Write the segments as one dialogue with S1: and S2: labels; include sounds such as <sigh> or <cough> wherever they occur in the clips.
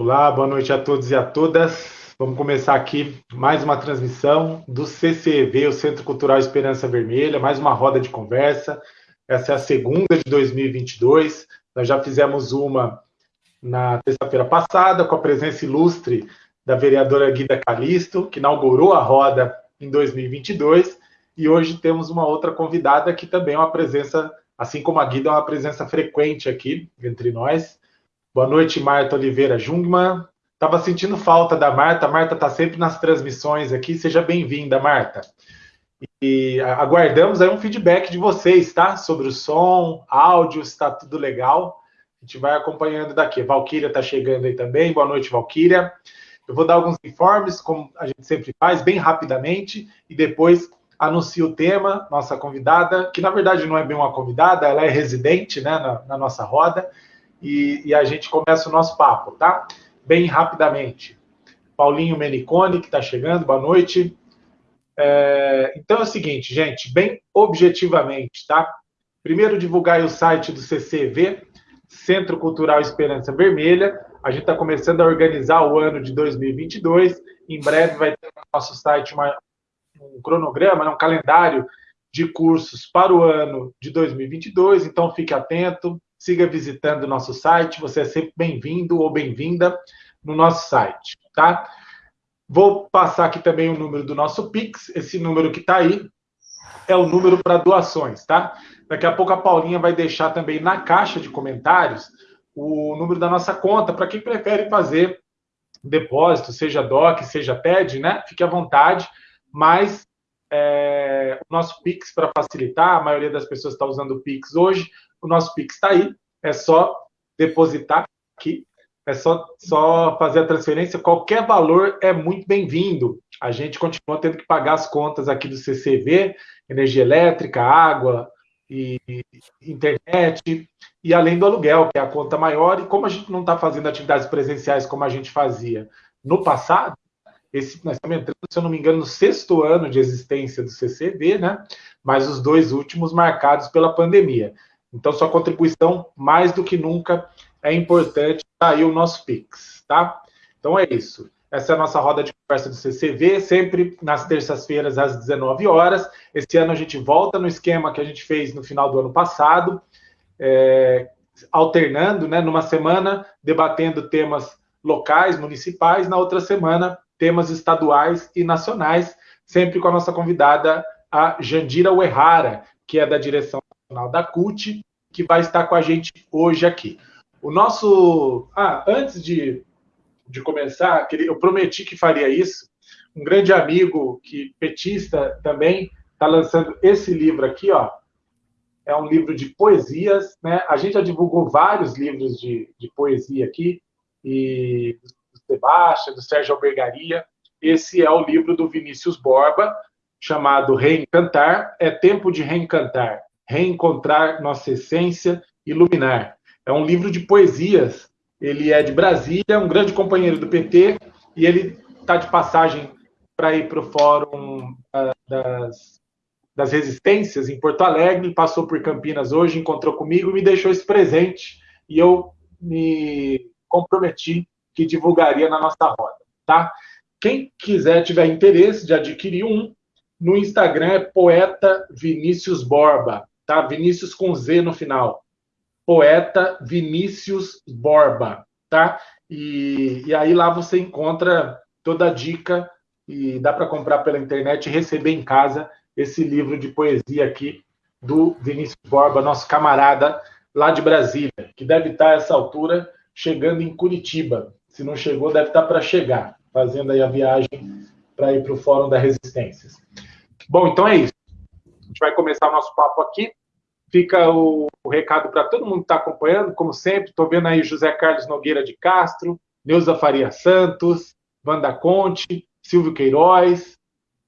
S1: Olá, boa noite a todos e a todas. Vamos começar aqui mais uma transmissão do CCEV, o Centro Cultural Esperança Vermelha, mais uma roda de conversa. Essa é a segunda de 2022. Nós já fizemos uma na terça-feira passada, com a presença ilustre da vereadora Guida Calisto, que inaugurou a roda em 2022. E hoje temos uma outra convidada que também é uma presença, assim como a Guida, é uma presença frequente aqui entre nós Boa noite, Marta Oliveira Jungmann. Estava sentindo falta da Marta. A Marta está sempre nas transmissões aqui. Seja bem-vinda, Marta. E aguardamos aí um feedback de vocês, tá? Sobre o som, áudio, se está tudo legal. A gente vai acompanhando daqui. Valquíria está chegando aí também. Boa noite, Valquíria. Eu vou dar alguns informes, como a gente sempre faz, bem rapidamente, e depois anuncio o tema, nossa convidada, que na verdade não é bem uma convidada, ela é residente né, na, na nossa roda, e, e a gente começa o nosso papo, tá? Bem rapidamente. Paulinho Menicone, que está chegando, boa noite. É, então é o seguinte, gente, bem objetivamente, tá? Primeiro, divulgar o site do CCV, Centro Cultural Esperança Vermelha. A gente está começando a organizar o ano de 2022. Em breve vai ter no nosso site uma, um cronograma, né, um calendário de cursos para o ano de 2022. Então, fique atento siga visitando o nosso site, você é sempre bem-vindo ou bem-vinda no nosso site, tá? Vou passar aqui também o número do nosso Pix, esse número que está aí é o número para doações, tá? Daqui a pouco a Paulinha vai deixar também na caixa de comentários o número da nossa conta, para quem prefere fazer depósito, seja DOC, seja TED, né? Fique à vontade, mas é, o nosso Pix para facilitar, a maioria das pessoas está usando o Pix hoje, o nosso Pix está aí, é só depositar aqui, é só, só fazer a transferência. Qualquer valor é muito bem-vindo. A gente continua tendo que pagar as contas aqui do CCV, energia elétrica, água e internet, e além do aluguel, que é a conta maior. E como a gente não está fazendo atividades presenciais como a gente fazia no passado, esse, nós estamos entrando, se eu não me engano, no sexto ano de existência do CCV, né? Mas os dois últimos marcados pela pandemia. Então, sua contribuição, mais do que nunca, é importante. Tá aí o nosso Pix, tá? Então, é isso. Essa é a nossa roda de conversa do CCV, sempre nas terças-feiras, às 19 horas. Esse ano a gente volta no esquema que a gente fez no final do ano passado, é, alternando, né? Numa semana, debatendo temas locais, municipais, na outra semana, temas estaduais e nacionais, sempre com a nossa convidada, a Jandira Uerrara, que é da direção da CUT, que vai estar com a gente hoje aqui. O nosso. Ah, antes de, de começar, eu prometi que faria isso. Um grande amigo, que petista também, está lançando esse livro aqui, ó. É um livro de poesias, né? A gente já divulgou vários livros de, de poesia aqui, e do Sebastião, do Sérgio Albergaria. Esse é o livro do Vinícius Borba, chamado Reencantar. É tempo de reencantar Reencontrar Nossa Essência, Iluminar. É um livro de poesias. Ele é de Brasília, é um grande companheiro do PT, e ele está de passagem para ir para o Fórum uh, das, das Resistências em Porto Alegre, passou por Campinas hoje, encontrou comigo, me deixou esse presente e eu me comprometi que divulgaria na nossa roda, tá? Quem quiser, tiver interesse de adquirir um, no Instagram é poeta Vinícius Borba tá? Vinícius com Z no final. Poeta Vinícius Borba, tá? E, e aí lá você encontra toda a dica e dá para comprar pela internet e receber em casa esse livro de poesia aqui do Vinícius Borba, nosso camarada lá de Brasília, que deve estar a essa altura chegando em Curitiba. Se não chegou, deve estar para chegar, fazendo aí a viagem para ir para o Fórum da Resistências. Bom, então é isso. Gente vai começar o nosso papo aqui. Fica o, o recado para todo mundo que está acompanhando, como sempre. Estou vendo aí José Carlos Nogueira de Castro, Neuza Faria Santos, Wanda Conte, Silvio Queiroz,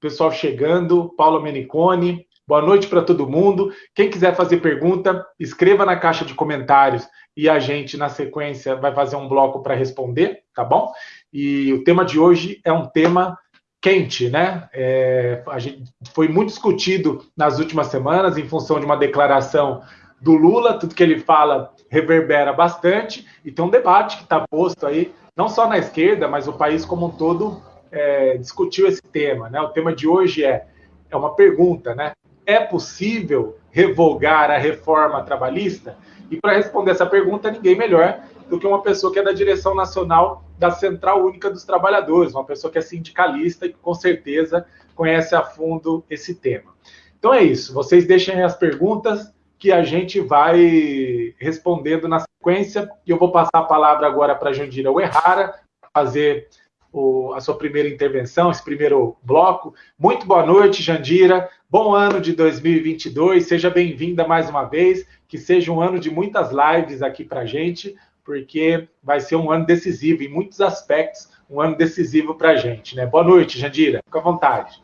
S1: pessoal chegando, Paula Menicone. Boa noite para todo mundo. Quem quiser fazer pergunta, escreva na caixa de comentários e a gente, na sequência, vai fazer um bloco para responder, tá bom? E o tema de hoje é um tema quente, né? É, a gente foi muito discutido nas últimas semanas em função de uma declaração do Lula, tudo que ele fala reverbera bastante, e tem um debate que está posto aí, não só na esquerda, mas o país como um todo é, discutiu esse tema. Né? O tema de hoje é, é uma pergunta, né? É possível revogar a reforma trabalhista? E para responder essa pergunta, ninguém melhor do que uma pessoa que é da direção nacional da Central Única dos Trabalhadores, uma pessoa que é sindicalista e que com certeza conhece a fundo esse tema. Então é isso, vocês deixem as perguntas que a gente vai respondendo na sequência, e eu vou passar a palavra agora para Jandira Uerrara, fazer o, a sua primeira intervenção, esse primeiro bloco. Muito boa noite, Jandira. Bom ano de 2022. Seja bem-vinda mais uma vez. Que seja um ano de muitas lives aqui para a gente, porque vai ser um ano decisivo em muitos aspectos, um ano decisivo para a gente. Né? Boa noite, Jandira. Fica à vontade.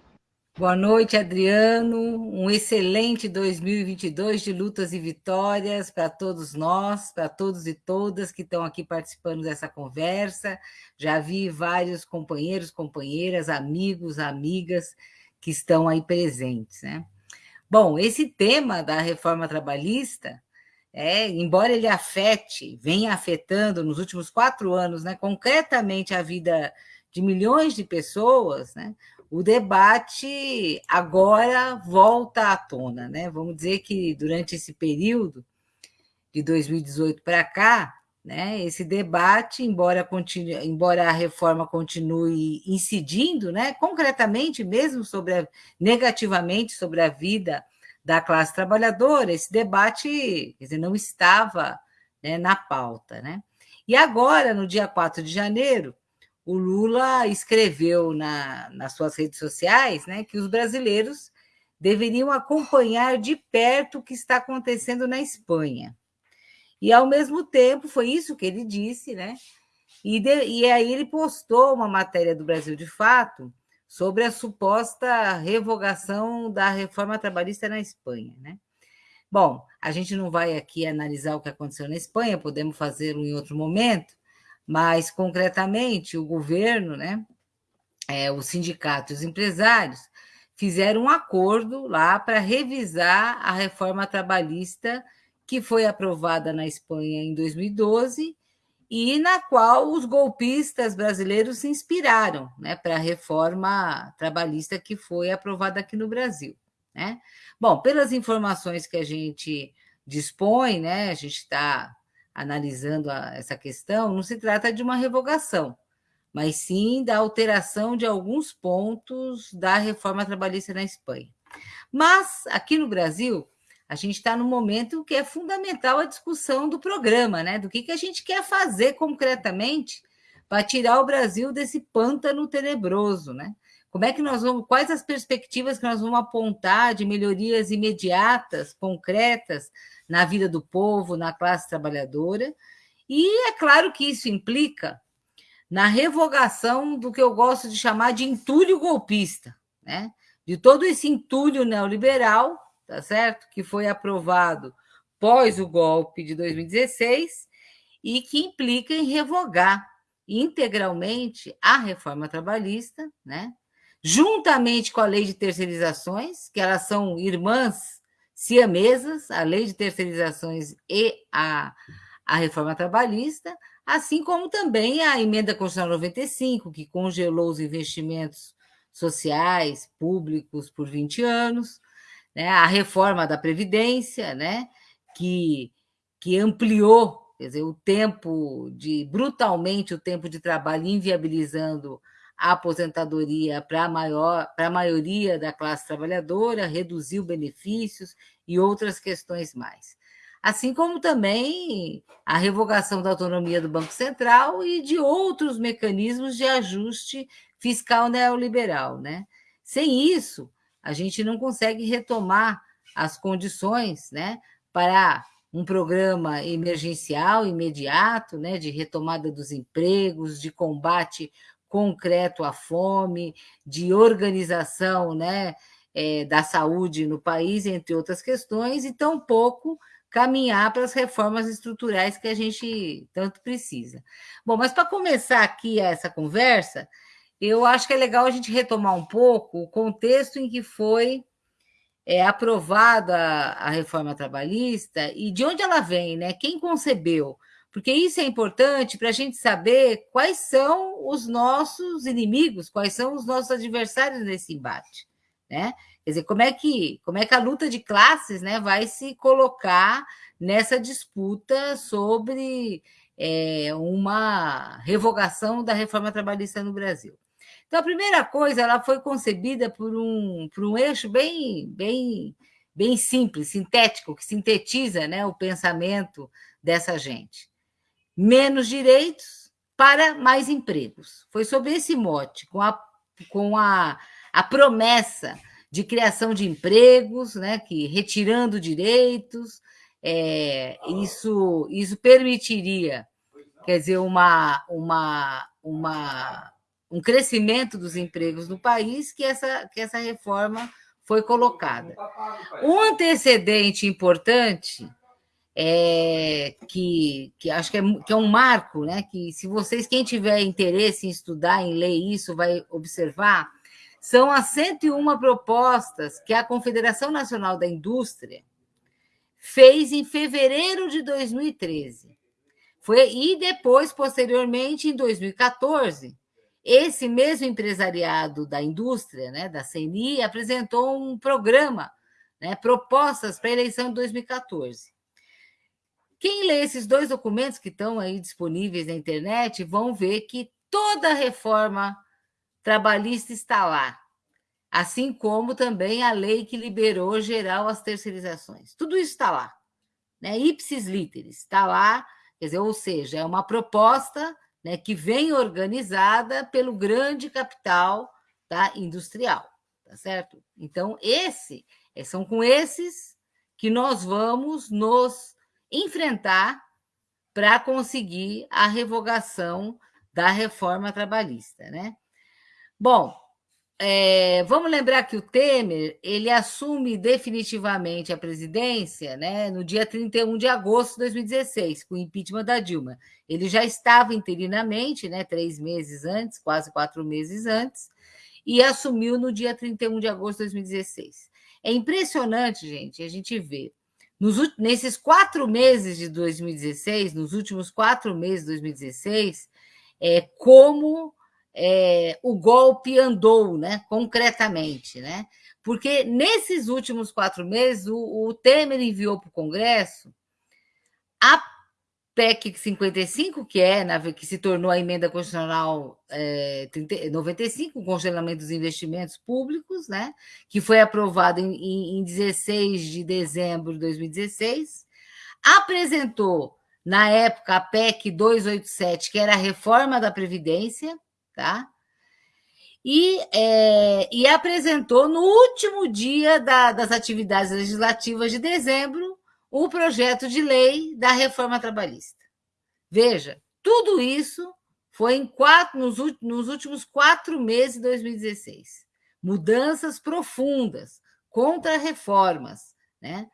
S2: Boa noite, Adriano. Um excelente 2022 de lutas e vitórias para todos nós, para todos e todas que estão aqui participando dessa conversa. Já vi vários companheiros, companheiras, amigos, amigas que estão aí presentes. Né? Bom, esse tema da reforma trabalhista, é, embora ele afete, venha afetando nos últimos quatro anos, né, concretamente a vida de milhões de pessoas, né, o debate agora volta à tona, né? Vamos dizer que durante esse período de 2018 para cá, né, esse debate, embora, continue, embora a reforma continue incidindo, né, concretamente mesmo sobre a, negativamente sobre a vida da classe trabalhadora, esse debate dizer, não estava né, na pauta. Né? E agora, no dia 4 de janeiro, o Lula escreveu na, nas suas redes sociais né, que os brasileiros deveriam acompanhar de perto o que está acontecendo na Espanha. E, ao mesmo tempo, foi isso que ele disse, né? E, de, e aí ele postou uma matéria do Brasil de Fato sobre a suposta revogação da reforma trabalhista na Espanha, né? Bom, a gente não vai aqui analisar o que aconteceu na Espanha, podemos fazê-lo em outro momento, mas, concretamente, o governo, né, é, os sindicatos e os empresários fizeram um acordo lá para revisar a reforma trabalhista que foi aprovada na Espanha em 2012 e na qual os golpistas brasileiros se inspiraram né, para a reforma trabalhista que foi aprovada aqui no Brasil. Né? Bom, pelas informações que a gente dispõe, né, a gente está analisando a, essa questão, não se trata de uma revogação, mas sim da alteração de alguns pontos da reforma trabalhista na Espanha. Mas, aqui no Brasil, a gente está no momento que é fundamental a discussão do programa, né? Do que, que a gente quer fazer concretamente para tirar o Brasil desse pântano tenebroso, né? Como é que nós vamos, quais as perspectivas que nós vamos apontar de melhorias imediatas, concretas, na vida do povo, na classe trabalhadora. E é claro que isso implica na revogação do que eu gosto de chamar de entulho golpista, né? De todo esse entulho neoliberal, tá certo? Que foi aprovado pós o golpe de 2016 e que implica em revogar integralmente a reforma trabalhista, né? Juntamente com a lei de terceirizações, que elas são irmãs siamesas, a lei de terceirizações e a, a reforma trabalhista, assim como também a emenda constitucional 95, que congelou os investimentos sociais públicos por 20 anos, né? a reforma da Previdência, né? que, que ampliou quer dizer, o tempo de brutalmente o tempo de trabalho, inviabilizando a aposentadoria para a maior, para a maioria da classe trabalhadora, reduziu benefícios e outras questões mais. Assim como também a revogação da autonomia do Banco Central e de outros mecanismos de ajuste fiscal neoliberal. Né? Sem isso, a gente não consegue retomar as condições né, para um programa emergencial imediato, né, de retomada dos empregos, de combate concreto à fome, de organização né, é, da saúde no país, entre outras questões, e tampouco caminhar para as reformas estruturais que a gente tanto precisa. Bom, mas para começar aqui essa conversa, eu acho que é legal a gente retomar um pouco o contexto em que foi é aprovada a reforma trabalhista e de onde ela vem, né? Quem concebeu? Porque isso é importante para a gente saber quais são os nossos inimigos, quais são os nossos adversários nesse embate, né? Quer dizer, como é que, como é que a luta de classes né, vai se colocar nessa disputa sobre é, uma revogação da reforma trabalhista no Brasil? Então, a primeira coisa, ela foi concebida por um, por um eixo bem, bem, bem simples, sintético, que sintetiza né, o pensamento dessa gente. Menos direitos para mais empregos. Foi sobre esse mote, com a, com a, a promessa de criação de empregos, né, que retirando direitos, é, isso, isso permitiria, quer dizer, uma, uma, uma, um crescimento dos empregos no país que essa, que essa reforma foi colocada. Um antecedente importante é, que, que acho que é, que é um marco, né? Que se vocês, quem tiver interesse em estudar, em ler isso, vai observar, são as 101 propostas que a Confederação Nacional da Indústria fez em fevereiro de 2013. Foi, e depois, posteriormente, em 2014, esse mesmo empresariado da indústria, né, da CNI, apresentou um programa, né, propostas para a eleição de 2014. Quem lê esses dois documentos que estão aí disponíveis na internet vão ver que toda reforma trabalhista está lá, assim como também a lei que liberou geral as terceirizações. Tudo isso está lá, né? Ipsis literis, está lá, quer dizer, ou seja, é uma proposta né, que vem organizada pelo grande capital tá, industrial, tá certo? Então, esse é, são com esses que nós vamos nos enfrentar para conseguir a revogação da reforma trabalhista, né? Bom, é, vamos lembrar que o Temer ele assume definitivamente a presidência né, no dia 31 de agosto de 2016, com o impeachment da Dilma. Ele já estava interinamente, né, três meses antes, quase quatro meses antes, e assumiu no dia 31 de agosto de 2016. É impressionante, gente, a gente vê. Nos, nesses quatro meses de 2016, nos últimos quatro meses de 2016, é, como é, o golpe andou, né, concretamente, né? Porque nesses últimos quatro meses o, o Temer enviou para o Congresso a PEC 55, que é na, que se tornou a emenda constitucional é, 30, 95, o congelamento dos investimentos públicos, né? Que foi aprovado em, em 16 de dezembro de 2016, apresentou na época a PEC 287, que era a reforma da Previdência, tá? E, é, e apresentou no último dia da, das atividades legislativas de dezembro o projeto de lei da reforma trabalhista. Veja, tudo isso foi em quatro, nos, nos últimos quatro meses de 2016. Mudanças profundas, contra-reformas. Né?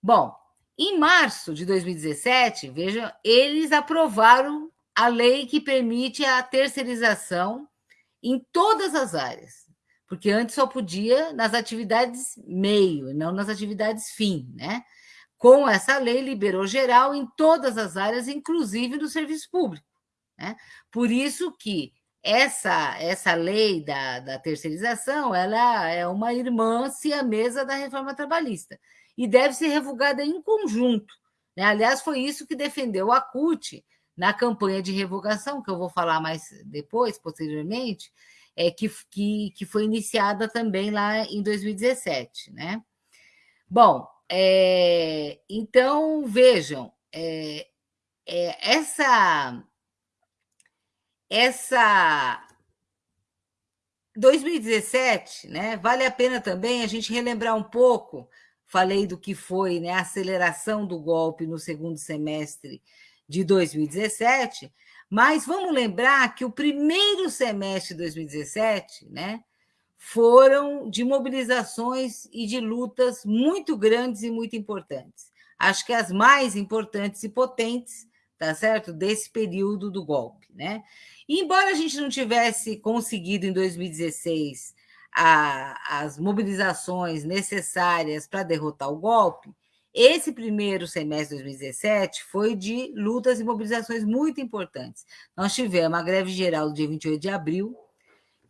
S2: Bom, em março de 2017, veja, eles aprovaram a lei que permite a terceirização em todas as áreas, porque antes só podia nas atividades meio, não nas atividades fim, né? Com essa lei liberou geral em todas as áreas, inclusive no serviço público. Né? Por isso que essa essa lei da, da terceirização ela é uma irmã siamesa da reforma trabalhista e deve ser revogada em conjunto. Né? Aliás, foi isso que defendeu a CUT na campanha de revogação, que eu vou falar mais depois, posteriormente, é, que, que, que foi iniciada também lá em 2017. Né? Bom, é, então vejam, é, é, essa, essa 2017, né? Vale a pena também a gente relembrar um pouco. Falei do que foi né, a aceleração do golpe no segundo semestre de 2017, mas vamos lembrar que o primeiro semestre de 2017, né, foram de mobilizações e de lutas muito grandes e muito importantes. Acho que as mais importantes e potentes, tá certo, desse período do golpe, né? E embora a gente não tivesse conseguido em 2016 a, as mobilizações necessárias para derrotar o golpe, esse primeiro semestre de 2017 foi de lutas e mobilizações muito importantes. Nós tivemos a greve geral do dia 28 de abril,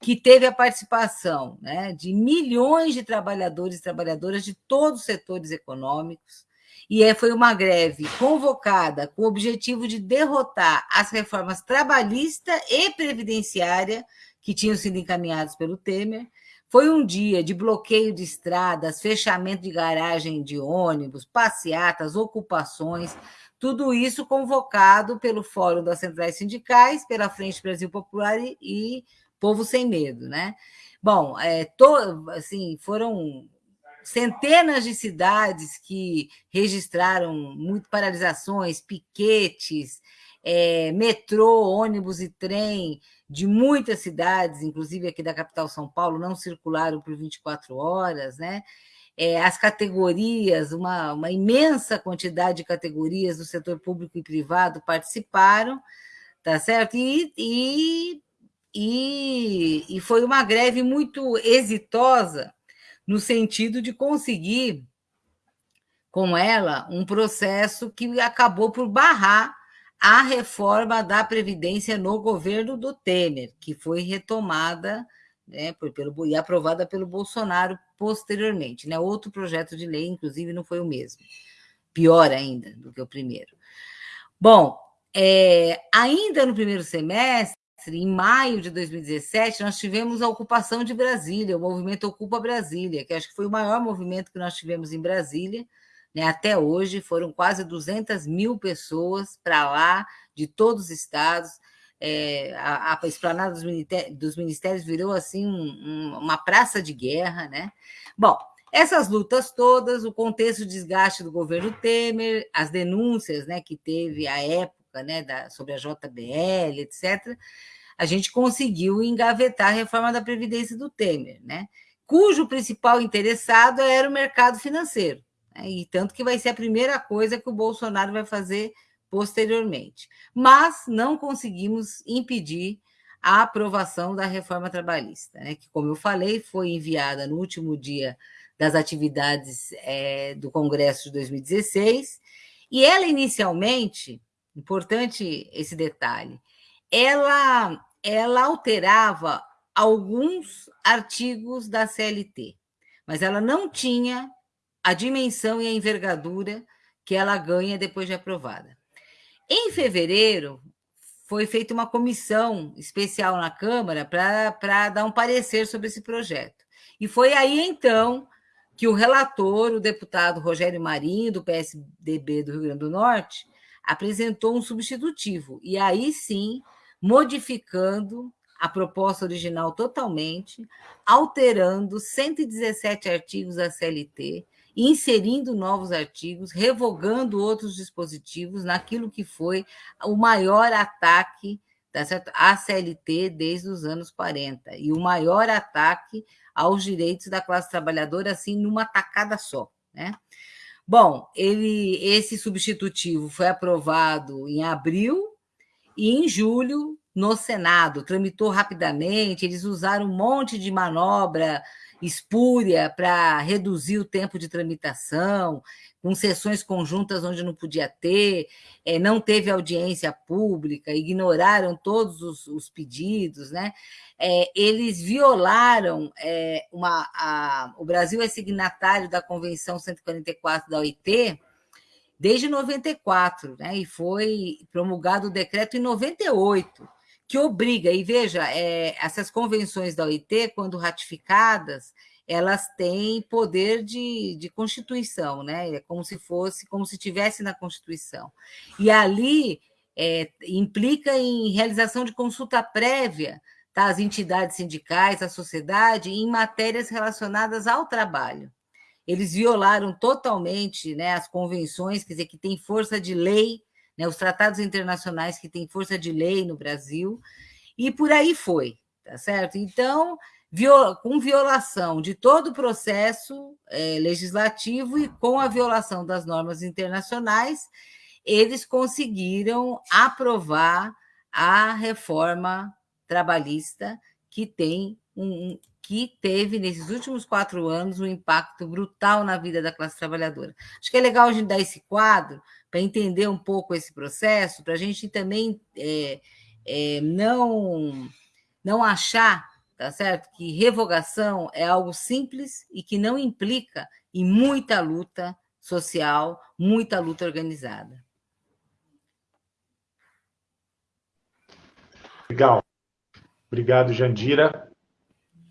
S2: que teve a participação né, de milhões de trabalhadores e trabalhadoras de todos os setores econômicos, e foi uma greve convocada com o objetivo de derrotar as reformas trabalhista e previdenciária que tinham sido encaminhadas pelo Temer, foi um dia de bloqueio de estradas, fechamento de garagem de ônibus, passeatas, ocupações, tudo isso convocado pelo Fórum das Centrais Sindicais, pela Frente Brasil Popular e, e Povo Sem Medo, né? Bom, é, to, assim, foram centenas de cidades que registraram muito paralisações, piquetes, é, metrô, ônibus e trem de muitas cidades, inclusive aqui da capital São Paulo, não circularam por 24 horas, né? É, as categorias, uma, uma imensa quantidade de categorias do setor público e privado participaram, tá certo? E, e, e, e foi uma greve muito exitosa no sentido de conseguir com ela um processo que acabou por barrar a reforma da Previdência no governo do Temer, que foi retomada né, por, pelo, e aprovada pelo Bolsonaro posteriormente. Né? Outro projeto de lei, inclusive, não foi o mesmo. Pior ainda do que o primeiro. Bom, é, ainda no primeiro semestre, em maio de 2017, nós tivemos a ocupação de Brasília, o movimento Ocupa Brasília, que acho que foi o maior movimento que nós tivemos em Brasília, né? Até hoje foram quase 200 mil pessoas para lá, de todos os estados. É, a, a esplanada dos ministérios, dos ministérios virou assim um, um, uma praça de guerra, né? Bom, essas lutas todas, o contexto de desgaste do governo Temer, as denúncias, né, que teve à época, né, da, sobre a JBL, etc. A gente conseguiu engavetar a reforma da previdência do Temer, né? Cujo principal interessado era o mercado financeiro. Né? E tanto que vai ser a primeira coisa que o Bolsonaro vai fazer posteriormente. Mas não conseguimos impedir a aprovação da reforma trabalhista, né? que, como eu falei, foi enviada no último dia das atividades é, do Congresso de 2016, e ela inicialmente, importante esse detalhe, ela, ela alterava alguns artigos da CLT, mas ela não tinha a dimensão e a envergadura que ela ganha depois de aprovada. Em fevereiro, foi feita uma comissão especial na Câmara para dar um parecer sobre esse projeto. E foi aí, então, que o relator, o deputado Rogério Marinho, do PSDB do Rio Grande do Norte, apresentou um substitutivo. E aí sim, modificando a proposta original totalmente, alterando 117 artigos da CLT, inserindo novos artigos, revogando outros dispositivos naquilo que foi o maior ataque tá certo? à CLT desde os anos 40 e o maior ataque aos direitos da classe trabalhadora, assim, numa tacada só. Né? Bom, ele, esse substitutivo foi aprovado em abril e em julho no Senado, tramitou rapidamente, eles usaram um monte de manobra espúria para reduzir o tempo de tramitação, com sessões conjuntas onde não podia ter, é, não teve audiência pública, ignoraram todos os, os pedidos, né? É, eles violaram é, uma. A, o Brasil é signatário da Convenção 144 da OIT desde 94, né? E foi promulgado o decreto em 98 que obriga, e veja, é, essas convenções da OIT, quando ratificadas, elas têm poder de, de constituição, né? É como se fosse, como se tivesse na Constituição. E ali é, implica em realização de consulta prévia tá, entidades sindicais, a sociedade, em matérias relacionadas ao trabalho. Eles violaram totalmente né, as convenções, quer dizer, que têm força de lei né, os tratados internacionais que têm força de lei no Brasil, e por aí foi, tá certo? Então, com violação de todo o processo é, legislativo e com a violação das normas internacionais, eles conseguiram aprovar a reforma trabalhista que tem um, que teve, nesses últimos quatro anos, um impacto brutal na vida da classe trabalhadora. Acho que é legal a gente dar esse quadro para entender um pouco esse processo, para a gente também é, é, não, não achar, tá certo, que revogação é algo simples e que não implica em muita luta social, muita luta organizada.
S1: Legal. Obrigado, Jandira.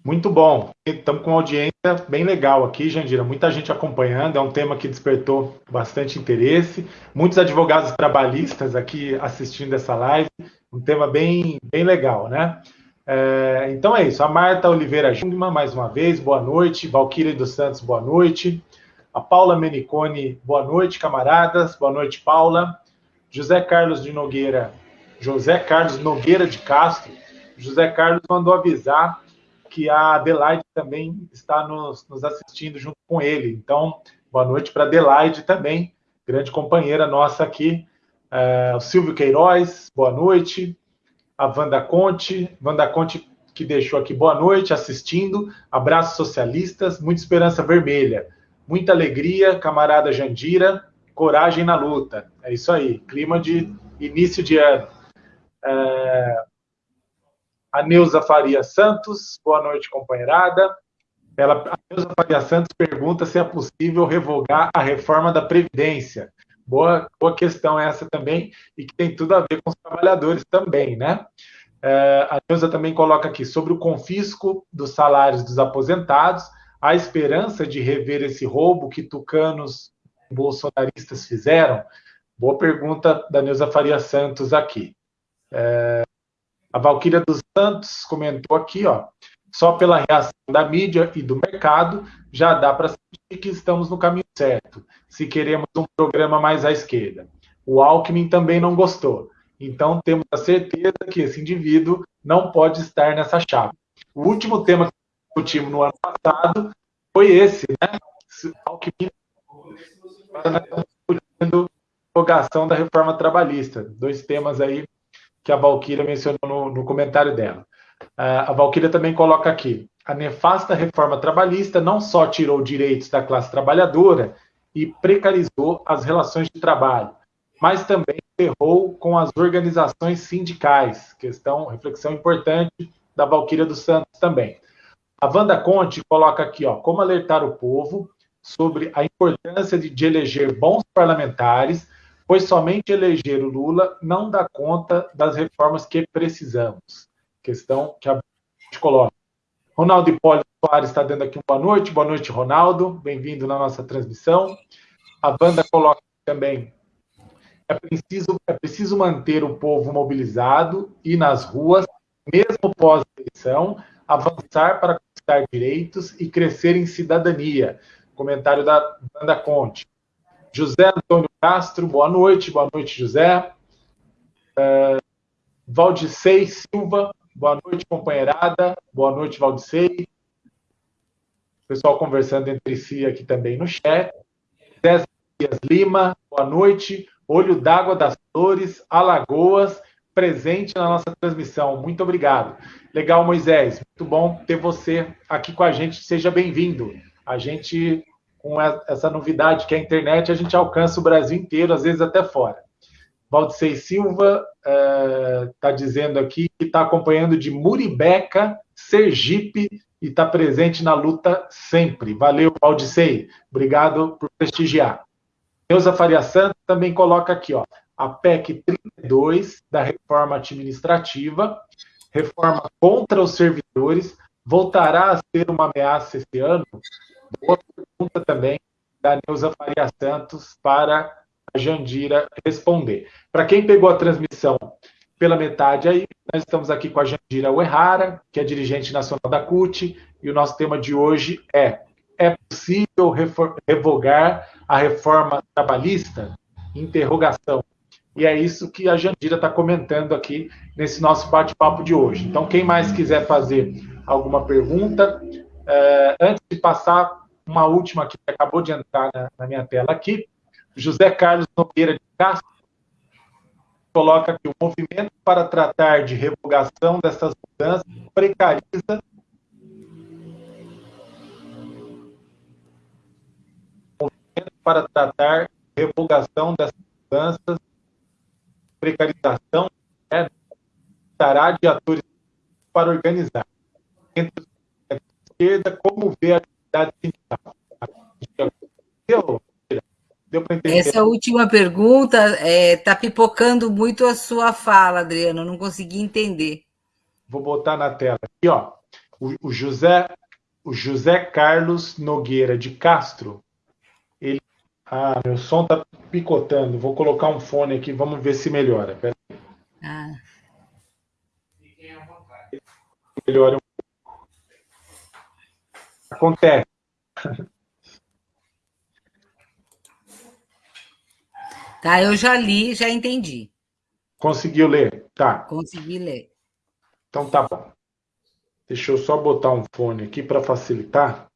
S1: Muito bom. Estamos com uma audiência bem legal aqui, Jandira. Muita gente acompanhando. É um tema que despertou bastante interesse. Muitos advogados trabalhistas aqui assistindo essa live. Um tema bem, bem legal, né? É, então é isso. A Marta Oliveira Jungmann, mais uma vez, boa noite. Valquíria dos Santos, boa noite. A Paula Menicone, boa noite, camaradas. Boa noite, Paula. José Carlos de Nogueira, José Carlos Nogueira de Castro. José Carlos mandou avisar que a Adelaide também está nos, nos assistindo junto com ele. Então, boa noite para Adelaide também, grande companheira nossa aqui. É, o Silvio Queiroz, boa noite. A Wanda Conte, Wanda Conte que deixou aqui boa noite, assistindo. Abraços socialistas, muita esperança vermelha. Muita alegria, camarada Jandira, coragem na luta. É isso aí, clima de início de ano. É, a Neuza Faria Santos, boa noite, companheirada. Ela, a Neuza Faria Santos pergunta se é possível revogar a reforma da Previdência. Boa, boa questão essa também, e que tem tudo a ver com os trabalhadores também, né? É, a Neuza também coloca aqui sobre o confisco dos salários dos aposentados, a esperança de rever esse roubo que tucanos bolsonaristas fizeram? Boa pergunta da Neuza Faria Santos aqui. É, a Valquíria dos Santos comentou aqui, ó, só pela reação da mídia e do mercado já dá para sentir que estamos no caminho certo, se queremos um programa mais à esquerda. O Alckmin também não gostou. Então temos a certeza que esse indivíduo não pode estar nessa chave. O último tema que discutimos no ano passado foi esse, né? Alckmin discutindo a prorrogação da reforma trabalhista. Dois temas aí que a Valquíria mencionou no, no comentário dela. Uh, a Valquíria também coloca aqui: a nefasta reforma trabalhista não só tirou direitos da classe trabalhadora e precarizou as relações de trabalho, mas também ferrou com as organizações sindicais. Questão, reflexão importante da Valquíria dos Santos também. A Wanda Conte coloca aqui, ó, como alertar o povo sobre a importância de, de eleger bons parlamentares pois somente eleger o Lula não dá conta das reformas que precisamos. Questão que a gente coloca. Ronaldo Hipólito Soares está dando aqui boa noite. Boa noite, Ronaldo. Bem-vindo na nossa transmissão. A banda coloca também. É preciso, é preciso manter o povo mobilizado e nas ruas, mesmo pós-eleição, avançar para conquistar direitos e crescer em cidadania. Comentário da Banda Conte. José Antônio Castro, boa noite, boa noite, José. Uh, Valdicei Silva, boa noite, companheirada, boa noite, Valdicei. Pessoal conversando entre si aqui também no chat. Zé Dias Lima, boa noite. Olho d'Água das Flores, Alagoas, presente na nossa transmissão. Muito obrigado. Legal, Moisés. Muito bom ter você aqui com a gente. Seja bem-vindo. A gente com essa novidade que é a internet, a gente alcança o Brasil inteiro, às vezes até fora. Valdecei Silva está é, dizendo aqui que está acompanhando de Muribeca, Sergipe, e está presente na luta sempre. Valeu, Valdecei. Obrigado por prestigiar. Neuza Faria Santos também coloca aqui, ó, a PEC 32 da reforma administrativa, reforma contra os servidores, voltará a ser uma ameaça esse ano? Boa pergunta também da Neuza Faria Santos para a Jandira responder. Para quem pegou a transmissão pela metade aí, nós estamos aqui com a Jandira Uehara, que é dirigente nacional da CUT, e o nosso tema de hoje é: é possível revogar a reforma trabalhista? Interrogação. E é isso que a Jandira está comentando aqui nesse nosso bate-papo de hoje. Então, quem mais quiser fazer alguma pergunta, é, antes de passar uma última que acabou de entrar na, na minha tela aqui, José Carlos Nogueira de Castro coloca que o movimento para tratar de revogação dessas mudanças precariza movimento para tratar de revogação dessas mudanças precarização né, estará de atores para organizar. Entre os esquerda, como vê a atividade sindical?
S2: Deu, deu para entender? Essa última pergunta está é, tá pipocando muito a sua fala, Adriano, não consegui entender.
S1: Vou botar na tela aqui, ó. O, o José, o José Carlos Nogueira de Castro, ele ah, meu som está picotando. Vou colocar um fone aqui, vamos ver se melhora. Pera aí. Ah. Melhora Acontece.
S2: Tá, eu já li, já entendi.
S1: Conseguiu ler? Tá.
S2: Consegui ler.
S1: Então tá bom. Deixa eu só botar um fone aqui para facilitar.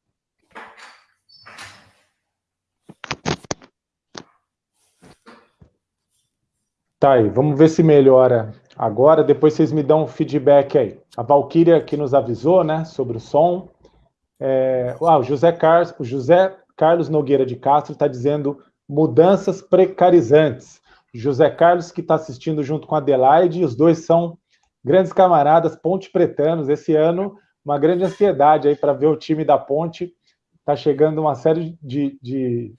S1: Tá aí, vamos ver se melhora agora. Depois vocês me dão um feedback aí. A Valkyria que nos avisou, né, sobre o som. É... Ah, o José Carlos, José Carlos Nogueira de Castro está dizendo mudanças precarizantes. José Carlos que está assistindo junto com a Adelaide, os dois são grandes camaradas, Ponte Pretanos. Esse ano, uma grande ansiedade aí para ver o time da Ponte. Está chegando uma série de, de,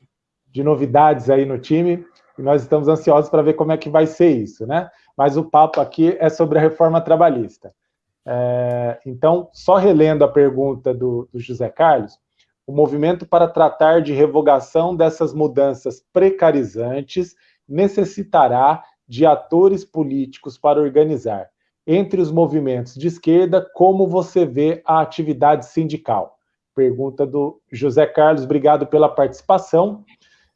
S1: de novidades aí no time e nós estamos ansiosos para ver como é que vai ser isso, né? Mas o papo aqui é sobre a reforma trabalhista. É, então, só relendo a pergunta do, do José Carlos, o movimento para tratar de revogação dessas mudanças precarizantes necessitará de atores políticos para organizar entre os movimentos de esquerda, como você vê a atividade sindical? Pergunta do José Carlos, obrigado pela participação.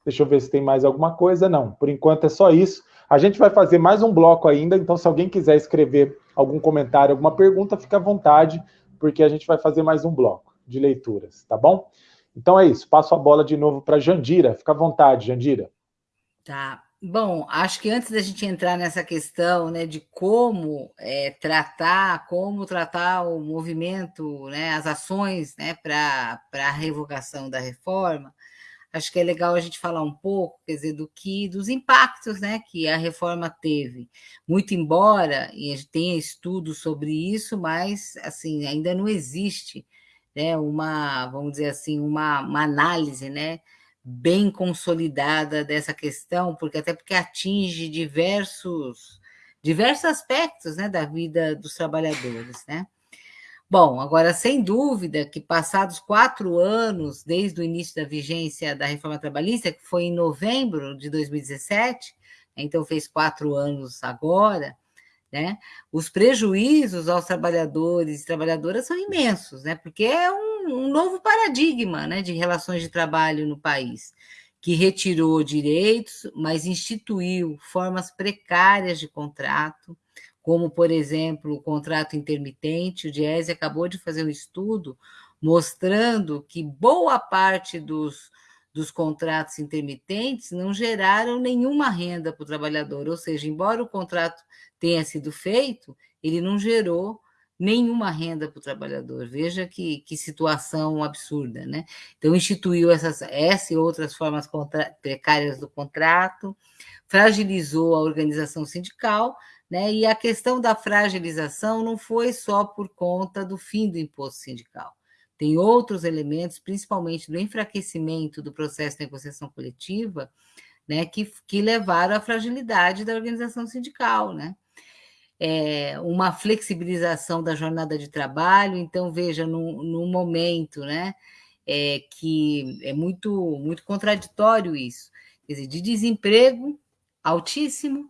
S1: Deixa eu ver se tem mais alguma coisa. Não, por enquanto é só isso. A gente vai fazer mais um bloco ainda, então se alguém quiser escrever algum comentário, alguma pergunta, fica à vontade, porque a gente vai fazer mais um bloco de leituras, tá bom? Então é isso, passo a bola de novo para Jandira. Fica à vontade, Jandira.
S2: Tá. Bom, acho que antes da gente entrar nessa questão né, de como é, tratar, como tratar o movimento, né, as ações né, para a revogação da reforma, acho que é legal a gente falar um pouco, quer dizer, do que dos impactos né, que a reforma teve. Muito embora e tenha estudos sobre isso, mas assim, ainda não existe né, uma, vamos dizer assim, uma, uma análise, né? bem consolidada dessa questão, porque até porque atinge diversos diversos aspectos né, da vida dos trabalhadores. Né? Bom, agora, sem dúvida que passados quatro anos, desde o início da vigência da reforma trabalhista, que foi em novembro de 2017, então fez quatro anos agora, né? Os prejuízos aos trabalhadores e trabalhadoras são imensos, né? Porque é um, um novo paradigma né, de relações de trabalho no país, que retirou direitos, mas instituiu formas precárias de contrato, como, por exemplo, o contrato intermitente. O Diese acabou de fazer um estudo mostrando que boa parte dos, dos contratos intermitentes não geraram nenhuma renda para o trabalhador, ou seja, embora o contrato tenha sido feito, ele não gerou nenhuma renda para o trabalhador. Veja que, que situação absurda, né? Então, instituiu essas, essa e outras formas precárias do contrato, fragilizou a organização sindical, né? E a questão da fragilização não foi só por conta do fim do imposto sindical. Tem outros elementos, principalmente do enfraquecimento do processo de negociação coletiva, né, que, que levaram à fragilidade da organização sindical, né? é, uma flexibilização da jornada de trabalho. Então, veja, num, momento né, é, que é muito, muito contraditório isso, quer dizer, de desemprego altíssimo,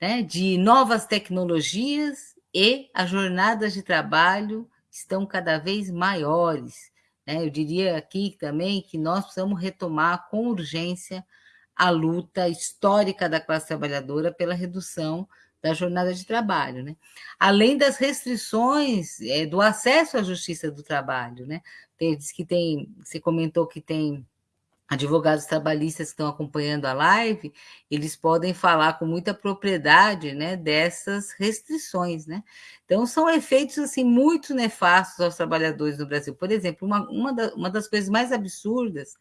S2: né, de novas tecnologias e as jornadas de trabalho estão cada vez maiores. Né? Eu diria aqui também que nós precisamos retomar com urgência a luta histórica da classe trabalhadora pela redução da jornada de trabalho, né? Além das restrições é, do acesso à justiça do trabalho, né? Tem, diz que tem, você comentou que tem advogados trabalhistas que estão acompanhando a live, eles podem falar com muita propriedade, né, dessas restrições, né? Então são efeitos assim muito nefastos aos trabalhadores no Brasil. Por exemplo, uma, uma, da, uma das coisas mais absurdas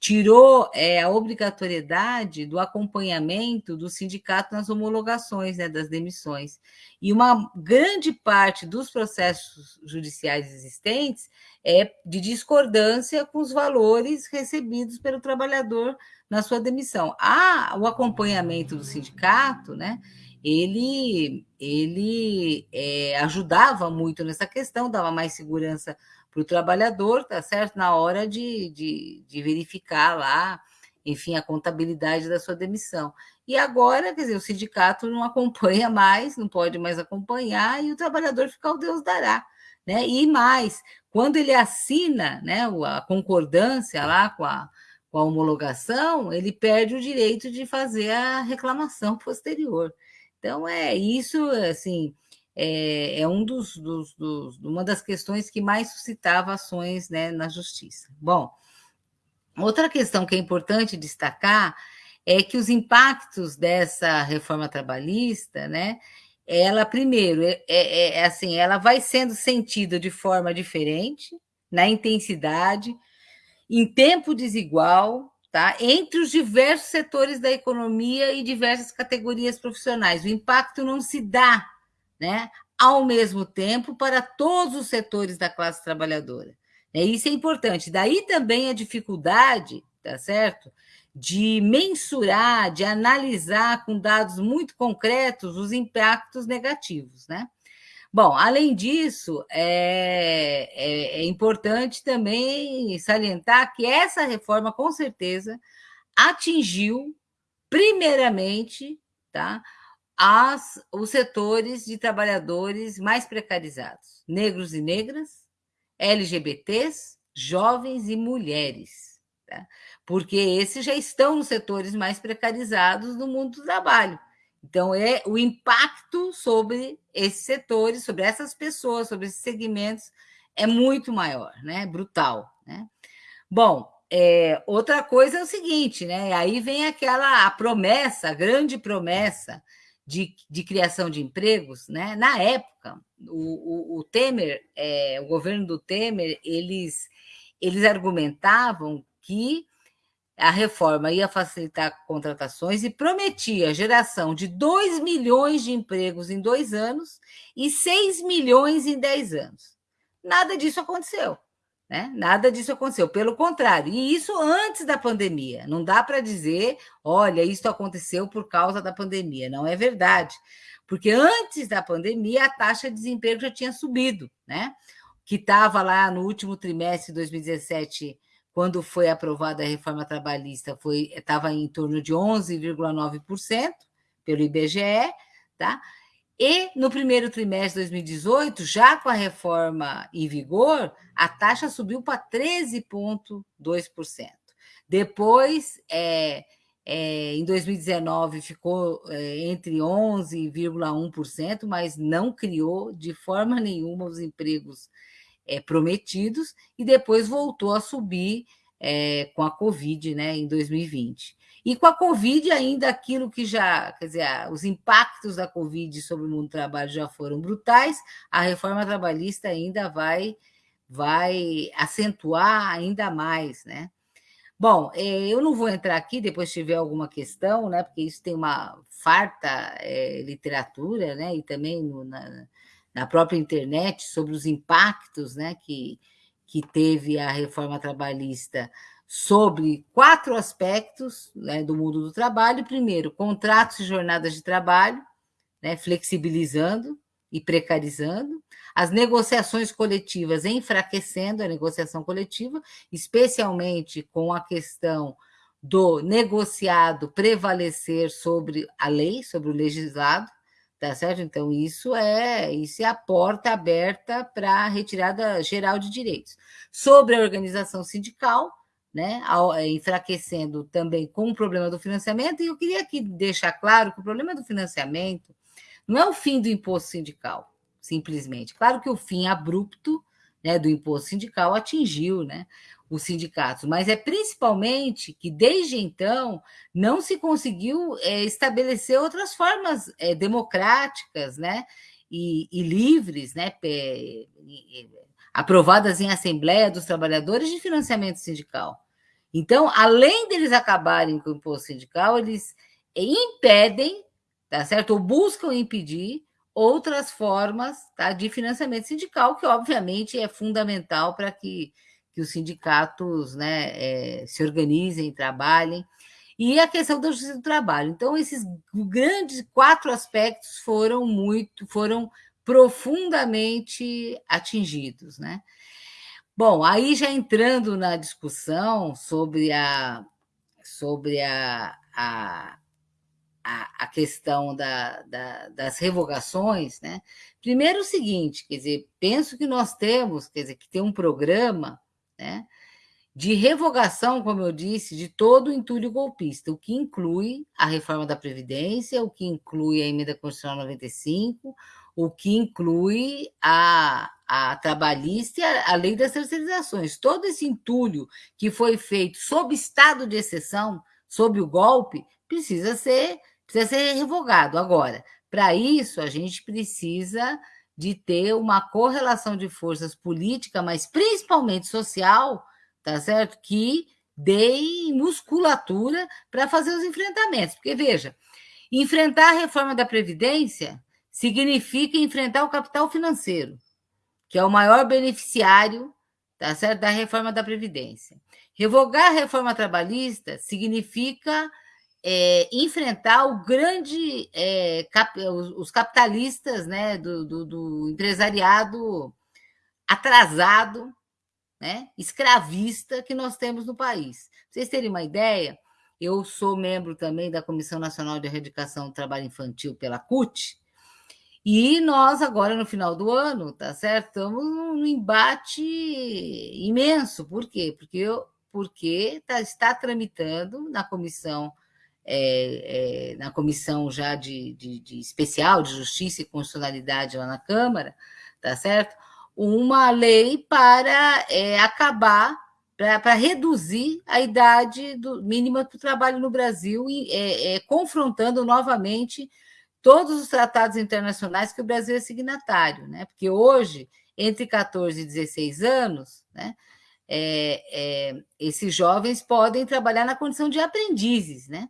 S2: tirou é, a obrigatoriedade do acompanhamento do sindicato nas homologações né, das demissões. E uma grande parte dos processos judiciais existentes é de discordância com os valores recebidos pelo trabalhador na sua demissão. Ah, o acompanhamento do sindicato, né? Ele, ele é, ajudava muito nessa questão, dava mais segurança para o trabalhador, tá certo? Na hora de, de, de, verificar lá, enfim, a contabilidade da sua demissão. E agora, quer dizer, o sindicato não acompanha mais, não pode mais acompanhar, e o trabalhador fica o Deus dará. Né? E mais, quando ele assina né, a concordância lá com a, com a homologação, ele perde o direito de fazer a reclamação posterior. Então, é isso, assim, é, é um dos, dos, dos, uma das questões que mais suscitava ações né, na justiça. Bom, outra questão que é importante destacar é que os impactos dessa reforma trabalhista, né, ela primeiro é, é, é assim, ela vai sendo sentida de forma diferente, na intensidade, em tempo desigual, tá? Entre os diversos setores da economia e diversas categorias profissionais. O impacto não se dá né, ao mesmo tempo para todos os setores da classe trabalhadora. É, isso é importante. Daí também a dificuldade, tá certo? De mensurar, de analisar com dados muito concretos os impactos negativos, né? Bom, além disso, é, é, é, importante também salientar que essa reforma, com certeza, atingiu, primeiramente, tá, as, os setores de trabalhadores mais precarizados, negros e negras, LGBTs, jovens e mulheres, tá? porque esses já estão nos setores mais precarizados do mundo do trabalho. Então, é o impacto sobre esses setores, sobre essas pessoas, sobre esses segmentos, é muito maior, né? Brutal, né? Bom, é, outra coisa é o seguinte, né? Aí vem aquela a promessa, a grande promessa de, de criação de empregos, né? Na época, o, o, o Temer, é, o governo do Temer, eles, eles argumentavam que a reforma ia facilitar contratações e prometia a geração de 2 milhões de empregos em dois anos e 6 milhões em 10 anos. Nada disso aconteceu. Né? Nada disso aconteceu, pelo contrário, e isso antes da pandemia. Não dá para dizer, olha, isso aconteceu por causa da pandemia. Não é verdade, porque antes da pandemia a taxa de desemprego já tinha subido, né? Que estava lá no último trimestre de 2017, quando foi aprovada a reforma trabalhista, foi estava em torno de 11,9% pelo IBGE, tá? E no primeiro trimestre de 2018, já com a reforma em vigor, a taxa subiu para 13,2%. Depois, é, é, em 2019, ficou é, entre 11,1%, mas não criou de forma nenhuma os empregos é, prometidos, e depois voltou a subir é, com a Covid né, em 2020. E com a Covid, ainda aquilo que já, quer dizer, os impactos da Covid sobre o mundo do trabalho já foram brutais, a reforma trabalhista ainda vai, vai acentuar ainda mais, né? Bom, é, eu não vou entrar aqui, depois tiver alguma questão, né? Porque isso tem uma farta é, literatura, né? E também no, na, na própria internet sobre os impactos, né? Que, que teve a reforma trabalhista sobre quatro aspectos né, do mundo do trabalho. Primeiro, contratos e jornadas de trabalho, né, flexibilizando e precarizando, as negociações coletivas enfraquecendo a negociação coletiva, especialmente com a questão do negociado prevalecer sobre a lei, sobre o legislado, tá certo? Então isso é isso é a porta aberta para a retirada geral de direitos. Sobre a organização sindical, né, eh, enfraquecendo também com o problema do financiamento, e eu queria aqui deixar claro que o problema do financiamento não é o fim do imposto sindical, simplesmente. Claro que o fim abrupto né, do imposto sindical atingiu né, os sindicatos, mas é principalmente que desde então não se conseguiu é, estabelecer outras formas é, democráticas né, e, e livres, né, aprovadas em Assembleia dos Trabalhadores de financiamento sindical. Então, além deles acabarem com o imposto sindical, eles impedem, tá certo? Ou buscam impedir outras formas tá, de financiamento sindical, que obviamente é fundamental para que, que os sindicatos né, é, se organizem, trabalhem. E a questão da justiça do trabalho. Então, esses grandes quatro aspectos foram muito, foram profundamente atingidos, né? Bom, aí já entrando na discussão sobre a, sobre a, a, a, questão da, da, das revogações, né? Primeiro o seguinte, quer dizer, penso que nós temos, quer dizer, que tem um programa, né? De revogação, como eu disse, de todo o entulho golpista, o que inclui a reforma da Previdência, o que inclui a emenda constitucional 95, o que inclui a, a trabalhista e a, a lei das terceirizações. Todo esse entulho que foi feito sob estado de exceção, sob o golpe, precisa ser, precisa ser revogado. Agora, para isso, a gente precisa de ter uma correlação de forças política, mas principalmente social, tá certo? Que dê musculatura para fazer os enfrentamentos. Porque, veja, enfrentar a reforma da Previdência significa enfrentar o capital financeiro, que é o maior beneficiário tá certo? da reforma da Previdência. Revogar a reforma trabalhista significa é, enfrentar o grande é, cap, os, capitalistas né, do, do, do, empresariado atrasado, né, escravista que nós temos no país. Pra vocês terem uma ideia, eu sou membro também da Comissão Nacional de Erradicação do Trabalho Infantil pela CUT, e nós, agora, no final do ano, tá certo? Estamos num embate imenso. Por quê? Porque, porque tá, está tramitando na comissão, é, é, na comissão já de, de, de, especial de justiça e constitucionalidade lá na Câmara, tá certo? Uma lei para é, acabar, para reduzir a idade do, mínima para o trabalho no Brasil, e, é, é, confrontando novamente todos os tratados internacionais que o Brasil é signatário, né? Porque hoje, entre 14 e 16 anos, né, é, é, esses jovens podem trabalhar na condição de aprendizes, né?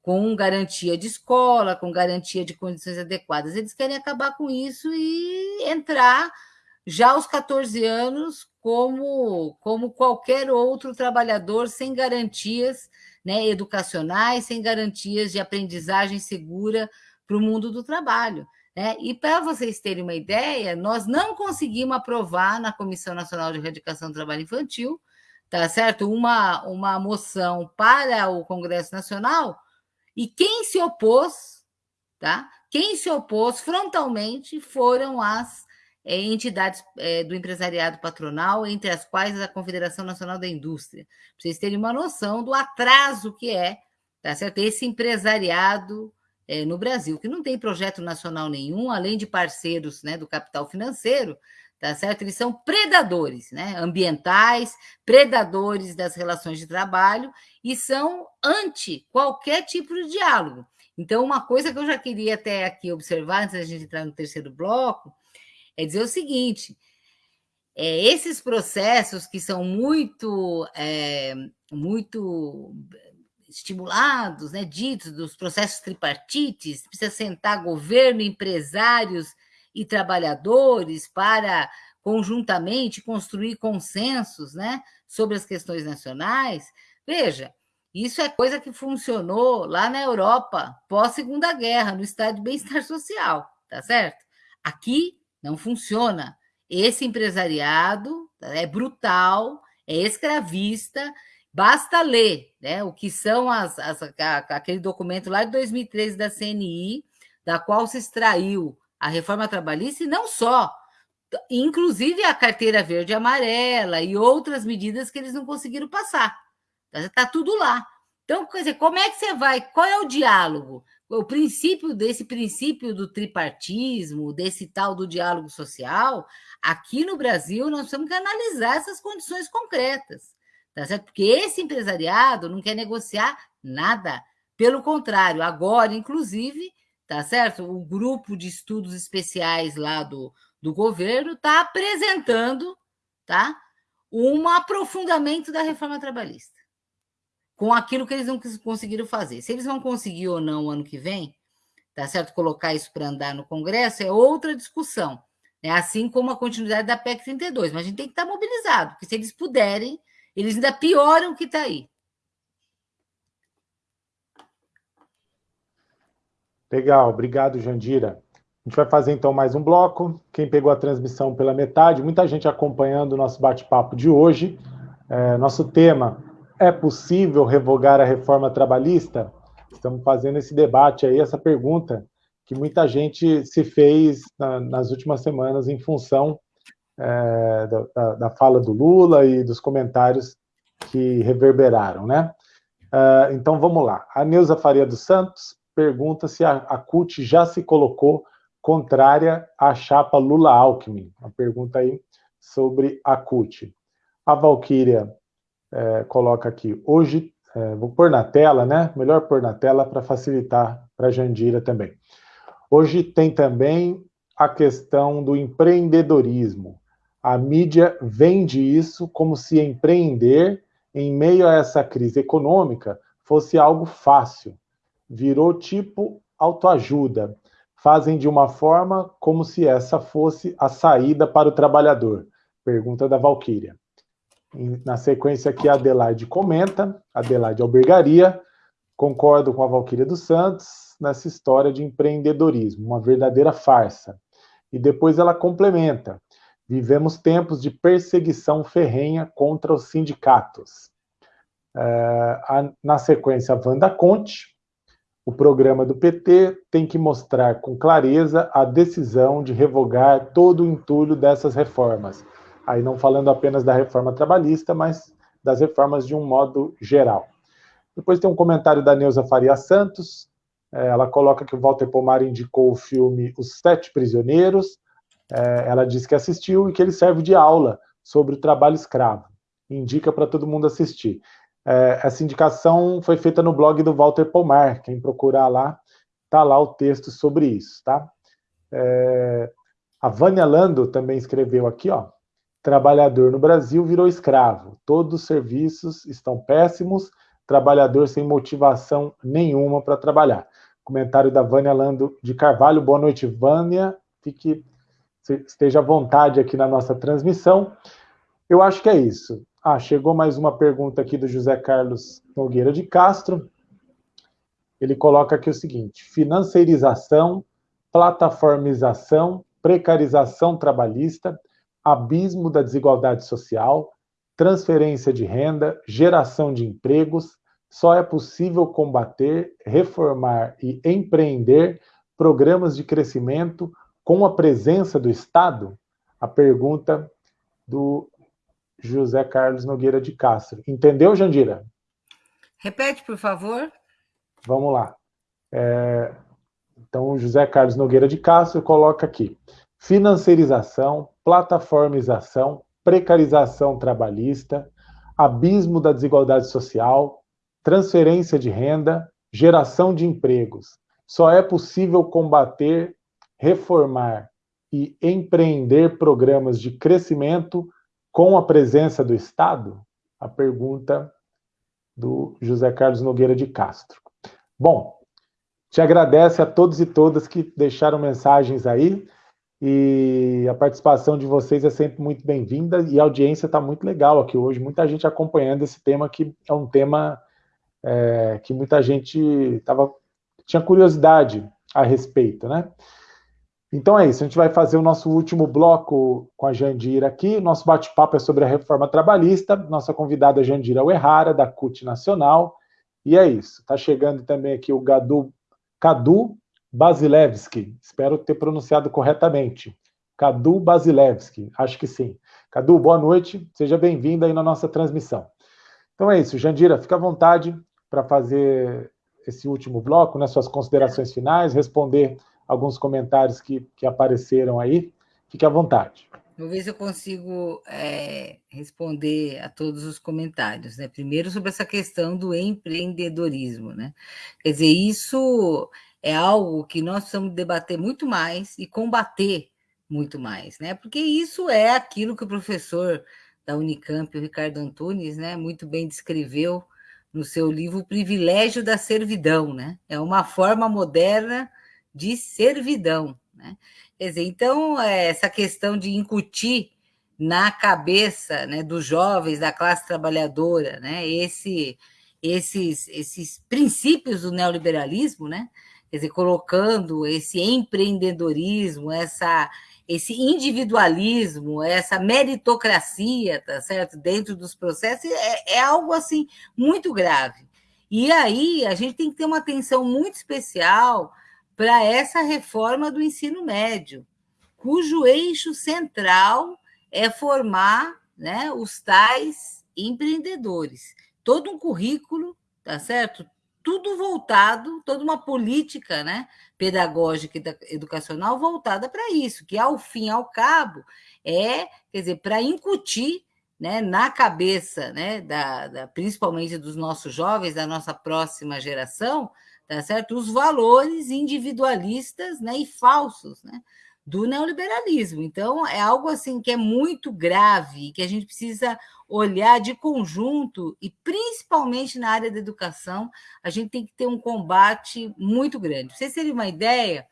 S2: Com garantia de escola, com garantia de condições adequadas. Eles querem acabar com isso e entrar já aos 14 anos como, como qualquer outro trabalhador sem garantias né, educacionais, sem garantias de aprendizagem segura para o mundo do trabalho. Né? E para vocês terem uma ideia, nós não conseguimos aprovar na Comissão Nacional de Erradicação do Trabalho Infantil, tá certo? Uma, uma moção para o Congresso Nacional, e quem se opôs, tá? Quem se opôs frontalmente foram as é, entidades é, do empresariado patronal, entre as quais a Confederação Nacional da Indústria. Para vocês terem uma noção do atraso que é, tá certo? Esse empresariado é, no Brasil, que não tem projeto nacional nenhum, além de parceiros né, do capital financeiro, tá certo? Eles são predadores né, ambientais, predadores das relações de trabalho e são anti qualquer tipo de diálogo. Então, uma coisa que eu já queria até aqui observar, antes da gente entrar no terceiro bloco, é dizer o seguinte: é, esses processos que são muito, é, muito estimulados, né, ditos dos processos tripartites, precisa sentar governo, empresários e trabalhadores para conjuntamente construir consensos, né, sobre as questões nacionais. Veja, isso é coisa que funcionou lá na Europa pós Segunda Guerra, no estado de bem-estar social, tá certo? Aqui não funciona. Esse empresariado é brutal, é escravista Basta ler né, o que são as, as, aquele documento lá de 2013 da CNI, da qual se extraiu a reforma trabalhista, e não só, inclusive a carteira verde e amarela e outras medidas que eles não conseguiram passar. Está tudo lá. Então, quer dizer, como é que você vai? Qual é o diálogo? O princípio desse princípio do tripartismo, desse tal do diálogo social, aqui no Brasil nós temos que analisar essas condições concretas tá certo? Porque esse empresariado não quer negociar nada. Pelo contrário, agora, inclusive, tá certo? O grupo de estudos especiais lá do, do governo está apresentando, tá? Um aprofundamento da reforma trabalhista. com aquilo que eles não conseguiram fazer. Se eles vão conseguir ou não ano que vem, tá certo? Colocar isso para andar no Congresso é outra discussão, né? assim como a continuidade da PEC 32, mas a gente tem que estar mobilizado, porque se eles puderem, eles ainda pioram o que está aí.
S1: Legal, obrigado, Jandira. A gente vai fazer então mais um bloco. Quem pegou a transmissão pela metade, muita gente acompanhando o nosso bate-papo de hoje. É, nosso tema é possível revogar a reforma trabalhista? Estamos fazendo esse debate aí, essa pergunta que muita gente se fez na, nas últimas semanas em função é, da, da, fala do Lula e dos comentários que reverberaram, né? Uh, então vamos lá. A Neuza Faria dos Santos pergunta se a, a CUT já se colocou contrária à chapa Lula-Alckmin. Uma pergunta aí sobre a CUT. A Valquíria é, coloca aqui, hoje, é, vou pôr na tela, né? Melhor pôr na tela para facilitar para Jandira também. Hoje tem também a questão do empreendedorismo. A mídia vende isso como se empreender em meio a essa crise econômica fosse algo fácil. Virou tipo autoajuda. Fazem de uma forma como se essa fosse a saída para o trabalhador. Pergunta da Valquíria. Na sequência aqui, a Adelaide comenta, Adelaide Albergaria, concordo com a Valquíria dos Santos nessa história de empreendedorismo, uma verdadeira farsa. E depois ela complementa, vivemos tempos de perseguição ferrenha contra os sindicatos. É, na sequência, a Wanda Conte, o programa do PT tem que mostrar com clareza a decisão de revogar todo o entulho dessas reformas, aí não falando apenas da reforma trabalhista, mas das reformas de um modo geral. Depois tem um comentário da Neuza Faria Santos, é, ela coloca que o Walter Pomar indicou o filme Os Sete Prisioneiros, é, ela diz que assistiu e que ele serve de aula sobre o trabalho escravo. Indica para todo mundo assistir. É, essa indicação foi feita no blog do Walter Pomar, quem procurar lá, está lá o texto sobre isso, tá? É, a Vânia Lando também escreveu aqui, ó, Trabalhador no Brasil virou escravo. Todos os serviços estão péssimos, trabalhador sem motivação nenhuma para trabalhar. Comentário da Vânia Lando de Carvalho. Boa noite, Vânia. Fique, esteja à vontade aqui na nossa transmissão. Eu acho que é isso. Ah, chegou mais uma pergunta aqui do José Carlos Nogueira de Castro. Ele coloca aqui o seguinte: financeirização, plataformização, precarização trabalhista, abismo da desigualdade social, transferência de renda, geração de empregos, só é possível combater, reformar e empreender programas de crescimento com a presença do Estado? A pergunta do José Carlos Nogueira de Castro. Entendeu, Jandira?
S2: Repete, por favor.
S1: Vamos lá. É, então, o José Carlos Nogueira de Castro coloca aqui: financiarização, plataformização, precarização trabalhista, abismo da desigualdade social, transferência de renda, geração de empregos. Só é possível combater, reformar e empreender programas de crescimento com a presença do Estado? A pergunta do José Carlos Nogueira de Castro. Bom, te agradece a todos e todas que deixaram mensagens aí. E a participação de vocês é sempre muito bem-vinda e a audiência está muito legal aqui hoje. Muita gente acompanhando esse tema que é um tema é, que muita gente tava, tinha curiosidade a respeito, né? Então é isso, a gente vai fazer o nosso último bloco com a Jandira aqui. Nosso bate-papo é sobre a reforma trabalhista. Nossa convidada é Jandira Uerrara, da CUT Nacional. E é isso. Está chegando também aqui o Gadu, Cadu Basilevski, espero ter pronunciado corretamente. Cadu Basilevski, acho que sim. Cadu, boa noite, seja bem-vindo aí na nossa transmissão. Então é isso, Jandira, fica à vontade para fazer esse último bloco, né, suas considerações finais, responder alguns comentários que, que apareceram aí. Fique à vontade.
S2: Vou ver se eu consigo é, responder a todos os comentários. Né? Primeiro, sobre essa questão do empreendedorismo. Né? Quer dizer, isso é algo que nós precisamos debater muito mais e combater muito mais, né? Porque isso é aquilo que o professor da Unicamp, o Ricardo Antunes, né, muito bem descreveu no seu livro O Privilégio da Servidão, né? É uma forma moderna de servidão, né? Quer dizer, então, essa questão de incutir na cabeça né, dos jovens da classe trabalhadora, né, esse, esses, esses princípios do neoliberalismo, né, quer dizer, colocando esse empreendedorismo, essa, esse individualismo, essa meritocracia, tá certo, dentro dos processos, é, é algo assim muito grave. E aí a gente tem que ter uma atenção muito especial para essa reforma do ensino médio, cujo eixo central é formar né, os tais empreendedores. Todo um currículo, tá certo? Tudo voltado, toda uma política né, pedagógica e educacional voltada para isso, que ao fim ao cabo é, quer dizer, para incutir né, na cabeça, né, da, da, principalmente dos nossos jovens, da nossa próxima geração, tá certo? Os valores individualistas né, e falsos, né? do neoliberalismo. Então, é algo assim que é muito grave, que a gente precisa olhar de conjunto, e principalmente na área da educação, a gente tem que ter um combate muito grande. Para vocês terem uma ideia,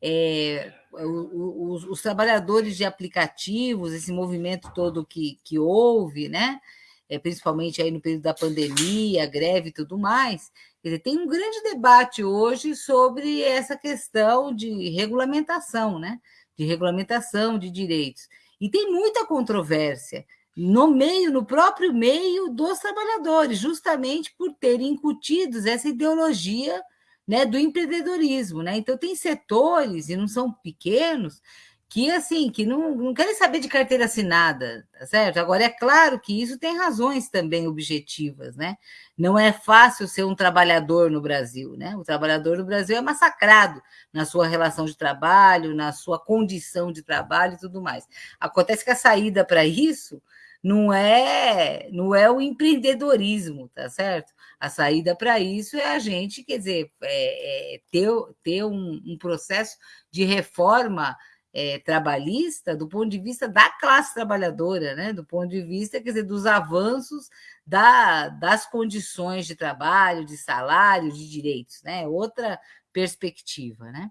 S2: é, os, os, trabalhadores de aplicativos, esse movimento todo que, que houve, né? É, principalmente aí no período da pandemia, greve e tudo mais, dizer, tem um grande debate hoje sobre essa questão de regulamentação, né? de regulamentação de direitos. E tem muita controvérsia no meio, no próprio meio dos trabalhadores, justamente por terem incutidos essa ideologia né, do empreendedorismo. Né? Então, tem setores, e não são pequenos, que assim que não, não querem saber de carteira assinada, tá certo? Agora é claro que isso tem razões também objetivas, né? Não é fácil ser um trabalhador no Brasil, né? O trabalhador no Brasil é massacrado na sua relação de trabalho, na sua condição de trabalho e tudo mais. Acontece que a saída para isso não é não é o empreendedorismo, tá certo? A saída para isso é a gente, quer dizer, é, é ter, ter um, um processo de reforma é, trabalhista do ponto de vista da classe trabalhadora, né? do ponto de vista quer dizer, dos avanços da, das condições de trabalho, de salário, de direitos, né? outra perspectiva. Né?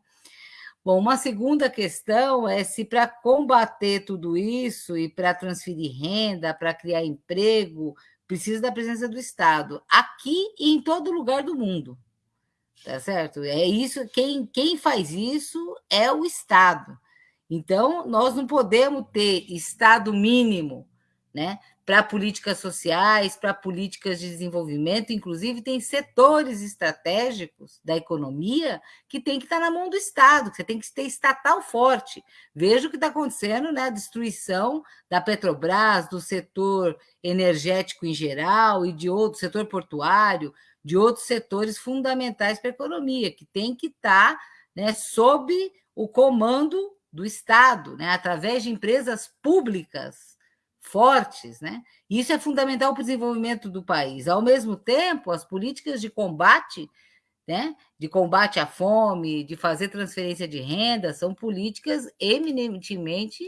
S2: Bom, uma segunda questão é se para combater tudo isso e para transferir renda, para criar emprego, precisa da presença do Estado, aqui e em todo lugar do mundo. Tá certo? É isso, quem, quem faz isso é o Estado. Então, nós não podemos ter Estado mínimo né, para políticas sociais, para políticas de desenvolvimento, inclusive tem setores estratégicos da economia que tem que estar na mão do Estado, que você tem que ter estatal forte. Veja o que está acontecendo, né? A destruição da Petrobras, do setor energético em geral e de outro setor portuário, de outros setores fundamentais para a economia, que tem que estar né, sob o comando do Estado, né, através de empresas públicas fortes, né? Isso é fundamental para o desenvolvimento do país. Ao mesmo tempo, as políticas de combate, né, de combate à fome, de fazer transferência de renda, são políticas eminentemente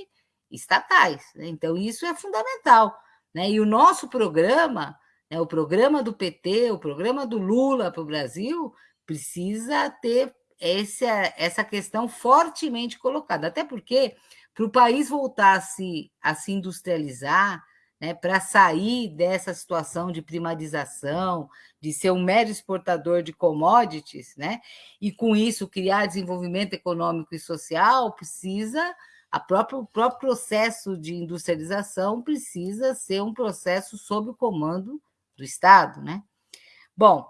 S2: estatais. Né? Então, isso é fundamental. Né? E o nosso programa, né, o programa do PT, o programa do Lula para o Brasil, precisa ter essa, essa questão fortemente colocada, até porque para o país voltar a se, a se industrializar, né, para sair dessa situação de primarização, de ser um mero exportador de commodities, né, e com isso criar desenvolvimento econômico e social, precisa a própria, o próprio processo de industrialização precisa ser um processo sob o comando do Estado, né? Bom,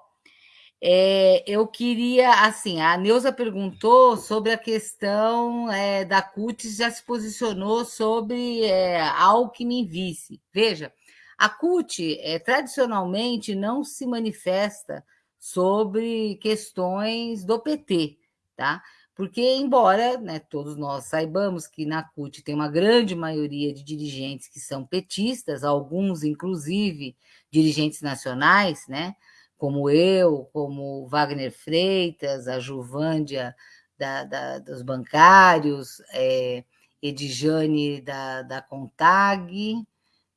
S2: é, eu queria, assim, a Neuza perguntou sobre a questão é, da CUT, já se posicionou sobre é, Alckmin vice. Veja, a CUT é, tradicionalmente não se manifesta sobre questões do PT, tá? Porque, embora né, todos nós saibamos que na CUT tem uma grande maioria de dirigentes que são petistas, alguns, inclusive, dirigentes nacionais, né? Como eu, como Wagner Freitas, a Juvândia da, da, dos bancários, é, Edjane da, da Contag,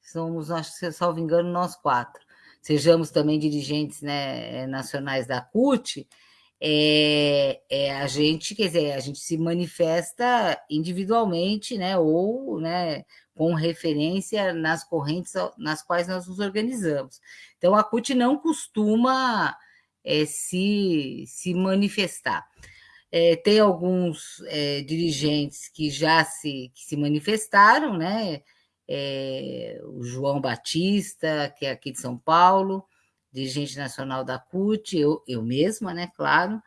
S2: somos, acho que, salvo engano, nós quatro. sejamos também dirigentes né, nacionais da CUT, é, é, a gente, quer dizer, a gente se manifesta individualmente, né, ou, né, com referência nas correntes nas quais nós nos organizamos. Então, a CUT não costuma é, se, se manifestar. É, tem alguns é, dirigentes que já se, que se manifestaram, né? É, o João Batista, que é aqui de São Paulo, dirigente nacional da CUT, eu, eu mesma, né, claro,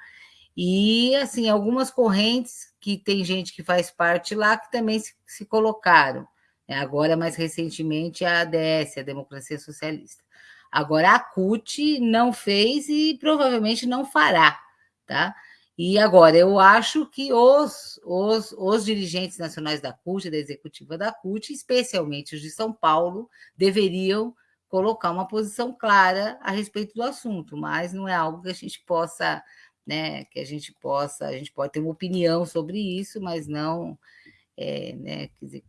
S2: e assim, algumas correntes que tem gente que faz parte lá que também se, se colocaram. Né? Agora, mais recentemente, a ADS, a Democracia Socialista. Agora, a CUT não fez e provavelmente não fará, tá? E agora, eu acho que os, os, os dirigentes nacionais da CUT, da executiva da CUT, especialmente os de São Paulo, deveriam colocar uma posição clara a respeito do assunto, mas não é algo que a gente possa, né, que a gente possa, a gente pode ter uma opinião sobre isso, mas não, é, né, quer dizer,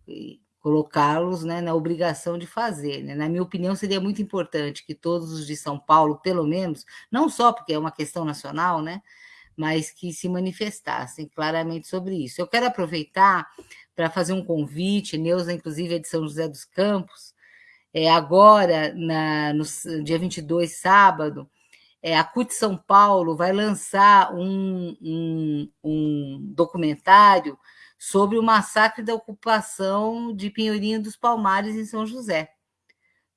S2: colocá-los né, na obrigação de fazer. Né? Na minha opinião, seria muito importante que todos os de São Paulo, pelo menos, não só porque é uma questão nacional, né, mas que se manifestassem claramente sobre isso. Eu quero aproveitar para fazer um convite, Neuza, inclusive, é de São José dos Campos, é, agora, na, no dia 22, sábado, é, a CUT São Paulo vai lançar um, um, um documentário sobre o massacre da ocupação de Pinheirinho dos Palmares em São José.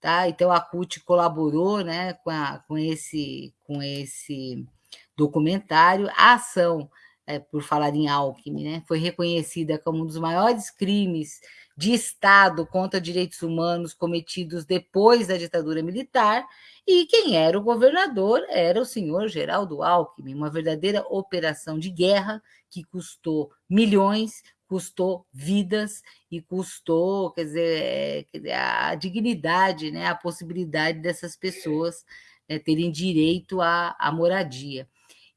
S2: Tá? Então a CUT colaborou né, com, a, com, esse, com esse documentário. A ação, é, por falar em Alckmin, né, foi reconhecida como um dos maiores crimes de Estado contra direitos humanos cometidos depois da ditadura militar, e quem era o governador era o senhor Geraldo Alckmin, uma verdadeira operação de guerra que custou milhões, custou vidas e custou, quer dizer, a dignidade, né, a possibilidade dessas pessoas né, terem direito à, à moradia.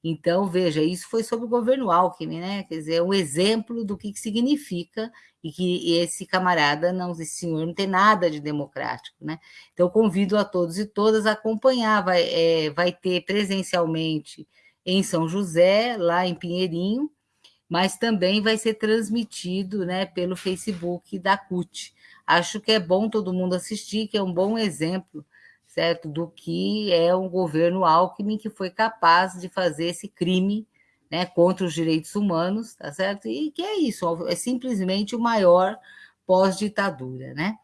S2: Então, veja, isso foi sob o governo Alckmin, né? Quer dizer, é um exemplo do que, que significa e que esse camarada, não, esse senhor não tem nada de democrático, né? Então, convido a todos e todas a acompanhar, vai, é, vai ter presencialmente em São José, lá em Pinheirinho, mas também vai ser transmitido né, pelo Facebook da CUT. Acho que é bom todo mundo assistir, que é um bom exemplo certo? Do que é um governo Alckmin que foi capaz de fazer esse crime né, contra os direitos humanos, tá certo? E que é isso, é simplesmente o maior pós-ditadura, né?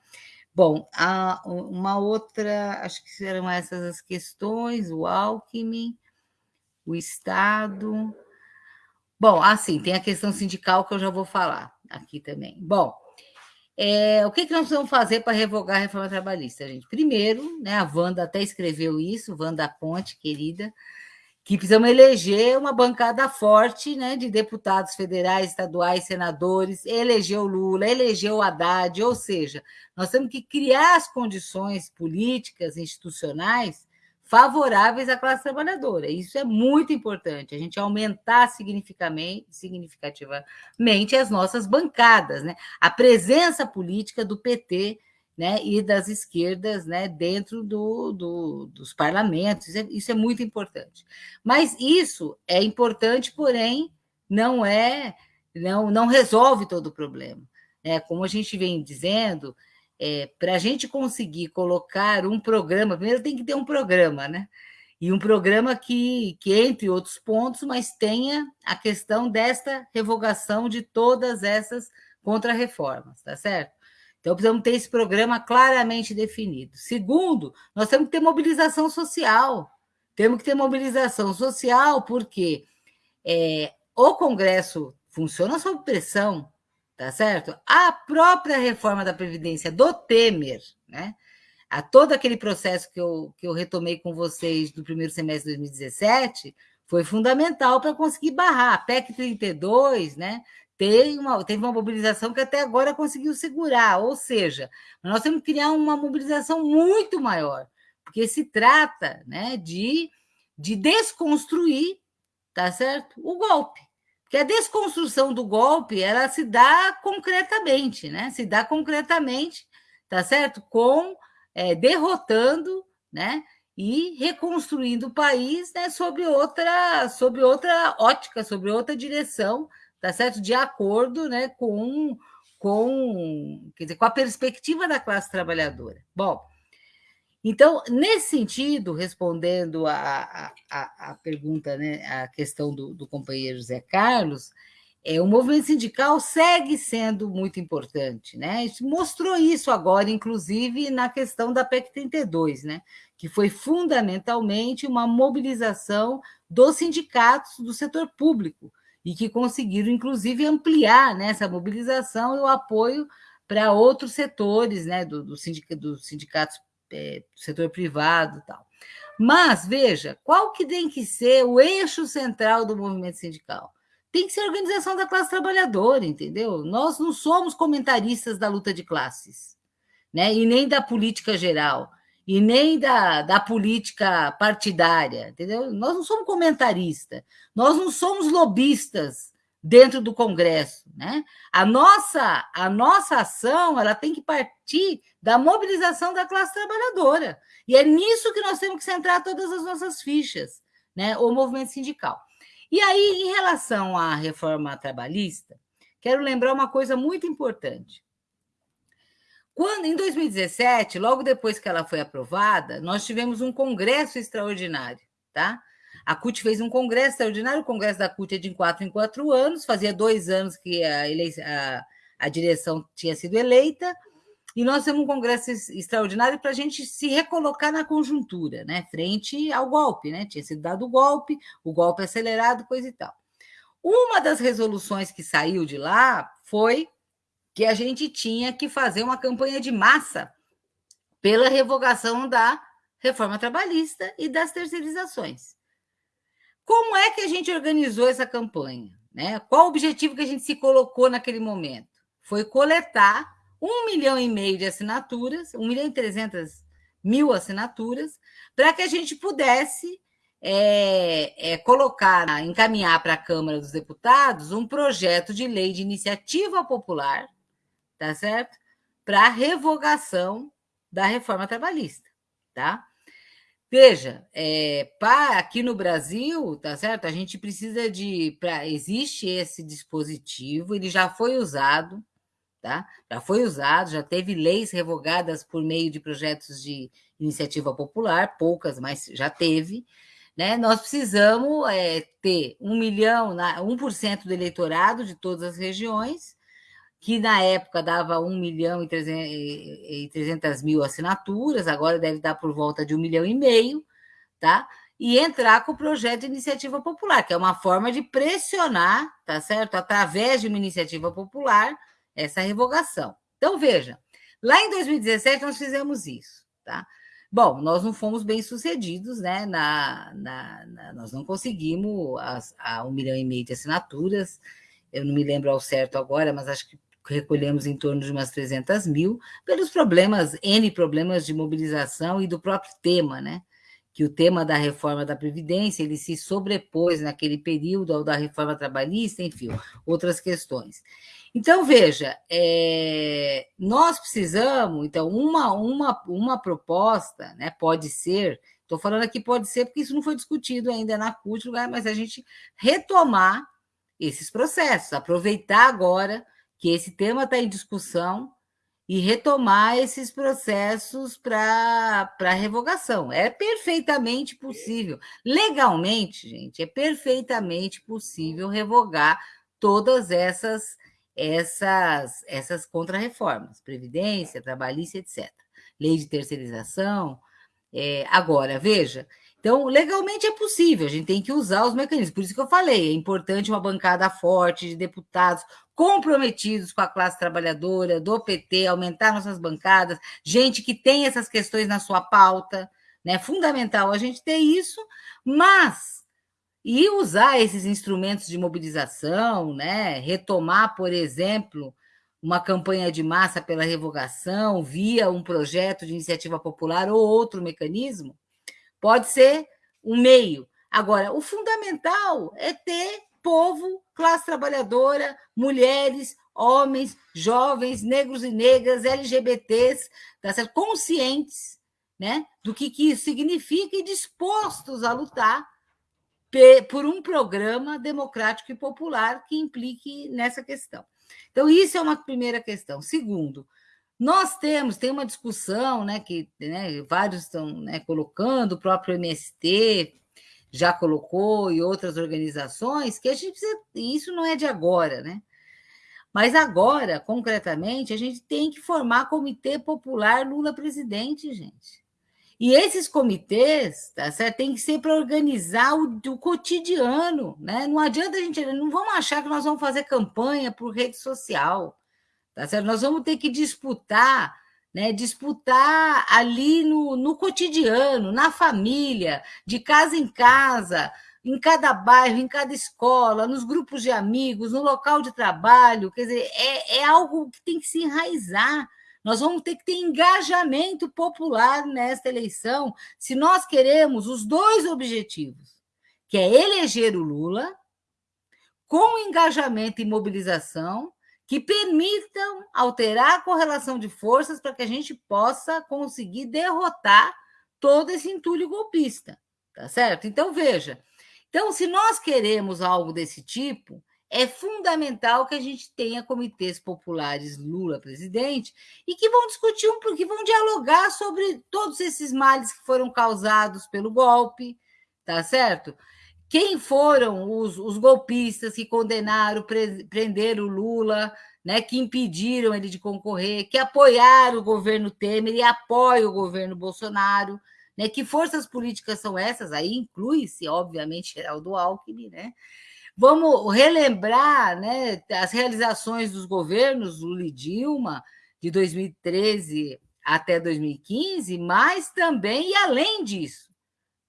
S2: Bom, uma outra, acho que serão essas as questões, o Alckmin, o Estado. Bom, assim, tem a questão sindical que eu já vou falar aqui também. Bom, é, o que, que nós vamos fazer para revogar a reforma trabalhista, gente? Primeiro, né, a Wanda até escreveu isso, Wanda Ponte, querida, que precisamos eleger uma bancada forte né, de deputados federais, estaduais, senadores, elegeu Lula, elegeu Haddad, ou seja, nós temos que criar as condições políticas, institucionais, favoráveis à classe trabalhadora. Isso é muito importante, a gente aumentar significativamente, as nossas bancadas, né? a presença política do PT né, e das esquerdas né, dentro do, do, dos parlamentos, isso é, isso é muito importante. Mas isso é importante, porém, não é, não, não resolve todo o problema. É, como a gente vem dizendo, é, para a gente conseguir colocar um programa, primeiro tem que ter um programa, né? E um programa que, que, entre outros pontos, mas tenha a questão desta revogação de todas essas contrarreformas, tá certo? Então, precisamos ter esse programa claramente definido. Segundo, nós temos que ter mobilização social. Temos que ter mobilização social porque é, o Congresso funciona sob pressão, tá certo? A própria reforma da Previdência do Temer, né? A todo aquele processo que eu, que eu retomei com vocês do primeiro semestre de 2017 foi fundamental para conseguir barrar. A PEC 32, né? Teve uma, teve uma mobilização que até agora conseguiu segurar, ou seja, nós temos que criar uma mobilização muito maior, porque se trata né, de, de desconstruir, tá certo? O golpe. Porque a desconstrução do golpe ela se dá concretamente, né? Se dá concretamente, tá certo? Com é, derrotando, né? e reconstruindo o país né, sobre, outra, sobre outra ótica, sobre outra direção, tá certo? De acordo né, com, com, quer dizer, com a perspectiva da classe trabalhadora. Bom, então, nesse sentido, respondendo a, a, a pergunta, né, a questão do, do companheiro Zé Carlos, é, o movimento sindical segue sendo muito importante, né? Mostrou isso agora, inclusive, na questão da PEC 32, né? Que foi fundamentalmente uma mobilização dos sindicatos do setor público e que conseguiram, inclusive, ampliar né, essa mobilização e o apoio para outros setores, né? Do, do sindic, dos sindicatos é, setor privado tal. Mas, veja, qual que tem que ser o eixo central do movimento sindical? tem que ser a organização da classe trabalhadora, entendeu? Nós não somos comentaristas da luta de classes, né? E nem da política geral, e nem da, da política partidária, entendeu? Nós não somos comentaristas, nós não somos lobistas dentro do Congresso, né? A nossa a nossa ação, ela tem que partir da mobilização da classe trabalhadora. E é nisso que nós temos que centrar todas as nossas fichas, né? O movimento sindical. E aí, em relação à reforma trabalhista, quero lembrar uma coisa muito importante. Quando, em 2017, logo depois que ela foi aprovada, nós tivemos um congresso extraordinário, tá? A CUT fez um congresso extraordinário, o congresso da CUT é de quatro em quatro anos, fazia dois anos que a, a, a direção tinha sido eleita, e nós temos um congresso extraordinário para a gente se recolocar na conjuntura, né? Frente ao golpe, né? Tinha sido dado o golpe, o golpe acelerado, coisa e tal. Uma das resoluções que saiu de lá foi que a gente tinha que fazer uma campanha de massa pela revogação da reforma trabalhista e das terceirizações. Como é que a gente organizou essa campanha? Né? Qual o objetivo que a gente se colocou naquele momento? Foi coletar um milhão e meio de assinaturas, um milhão e trezentas mil assinaturas, para que a gente pudesse é, é, colocar, encaminhar para a Câmara dos Deputados um projeto de lei de iniciativa popular, tá certo? Para revogação da reforma trabalhista, tá? Veja, é, aqui no Brasil, tá certo? A gente precisa de, pra, existe esse dispositivo, ele já foi usado, Tá? Já foi usado, já teve leis revogadas por meio de projetos de iniciativa popular, poucas, mas já teve. Né? Nós precisamos é, ter um milhão, 1% do eleitorado de todas as regiões, que na época dava 1 milhão e 300 mil assinaturas, agora deve dar por volta de 1 milhão e meio, tá? E entrar com o projeto de iniciativa popular, que é uma forma de pressionar, tá certo? Através de uma iniciativa popular, essa revogação. Então, veja, lá em 2017 nós fizemos isso, tá? Bom, nós não fomos bem sucedidos, né? Na, na, na nós não conseguimos as, a um milhão e meio de assinaturas. Eu não me lembro ao certo agora, mas acho que recolhemos em torno de umas 300 mil, pelos problemas, N problemas de mobilização e do próprio tema, né? Que o tema da reforma da Previdência ele se sobrepôs naquele período ao da reforma trabalhista, enfim, outras questões. Então, veja, é, nós precisamos, então, uma, uma, uma proposta, né, pode ser, estou falando aqui pode ser porque isso não foi discutido ainda na CUT, mas a gente retomar esses processos, aproveitar agora que esse tema está em discussão e retomar esses processos para revogação. É perfeitamente possível. Legalmente, gente, é perfeitamente possível revogar todas essas essas, essas contrarreformas, Previdência, Trabalhista, etc. Lei de terceirização. É, agora, veja, então, legalmente é possível, a gente tem que usar os mecanismos. Por isso que eu falei, é importante uma bancada forte de deputados comprometidos com a classe trabalhadora, do PT, aumentar nossas bancadas, gente que tem essas questões na sua pauta, né? É fundamental a gente ter isso, mas e usar esses instrumentos de mobilização, né? retomar, por exemplo, uma campanha de massa pela revogação via um projeto de iniciativa popular ou outro mecanismo, pode ser um meio. Agora, o fundamental é ter povo, classe trabalhadora, mulheres, homens, jovens, negros e negras, LGBTs, tá certo? conscientes né, do que, que isso significa e dispostos a lutar por um programa democrático e popular que implique nessa questão. Então, isso é uma primeira questão. Segundo, nós temos, tem uma discussão né, que né, vários estão né, colocando, o próprio MST já colocou e outras organizações, que a gente precisa, isso não é de agora, né? Mas agora, concretamente, a gente tem que formar Comitê Popular Lula Presidente, gente. E esses comitês, tá certo? Tem que ser para organizar o, o, cotidiano, né? Não adianta a gente, não vamos achar que nós vamos fazer campanha por rede social, tá certo? Nós vamos ter que disputar, né? Disputar ali no, no cotidiano, na família, de casa em casa, em cada bairro, em cada escola, nos grupos de amigos, no local de trabalho. Quer dizer, é, é algo que tem que se enraizar nós vamos ter que ter engajamento popular nesta eleição, se nós queremos os dois objetivos, que é eleger o Lula, com engajamento e mobilização, que permitam alterar a correlação de forças para que a gente possa conseguir derrotar todo esse entulho golpista, tá certo? Então, veja, então, se nós queremos algo desse tipo, é fundamental que a gente tenha comitês populares Lula presidente e que vão discutir um que vão dialogar sobre todos esses males que foram causados pelo golpe, tá certo? Quem foram os, os golpistas que condenaram, pre, prenderam o Lula, né, que impediram ele de concorrer, que apoiaram o governo Temer e apoiam o governo Bolsonaro, né? Que forças políticas são essas? Aí inclui-se, obviamente, Geraldo Alckmin, né? Vamos relembrar né, as realizações dos governos Lula e Dilma, de 2013 até 2015, mas também e além disso,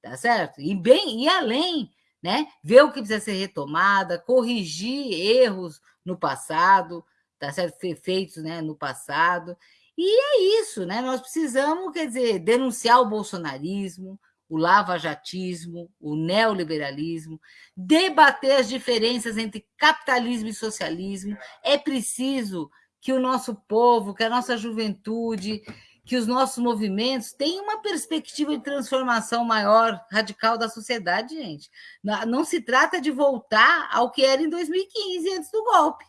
S2: tá certo? E bem e além, né? Ver o que precisa ser retomada, corrigir erros no passado, tá certo? Feitos, né, no passado. E é isso, né? Nós precisamos, quer dizer, denunciar o bolsonarismo, o lavajatismo, o neoliberalismo, debater as diferenças entre capitalismo e socialismo. É preciso que o nosso povo, que a nossa juventude, que os nossos movimentos tenham uma perspectiva de transformação maior, radical da sociedade, gente. Não se trata de voltar ao que era em 2015, antes do golpe,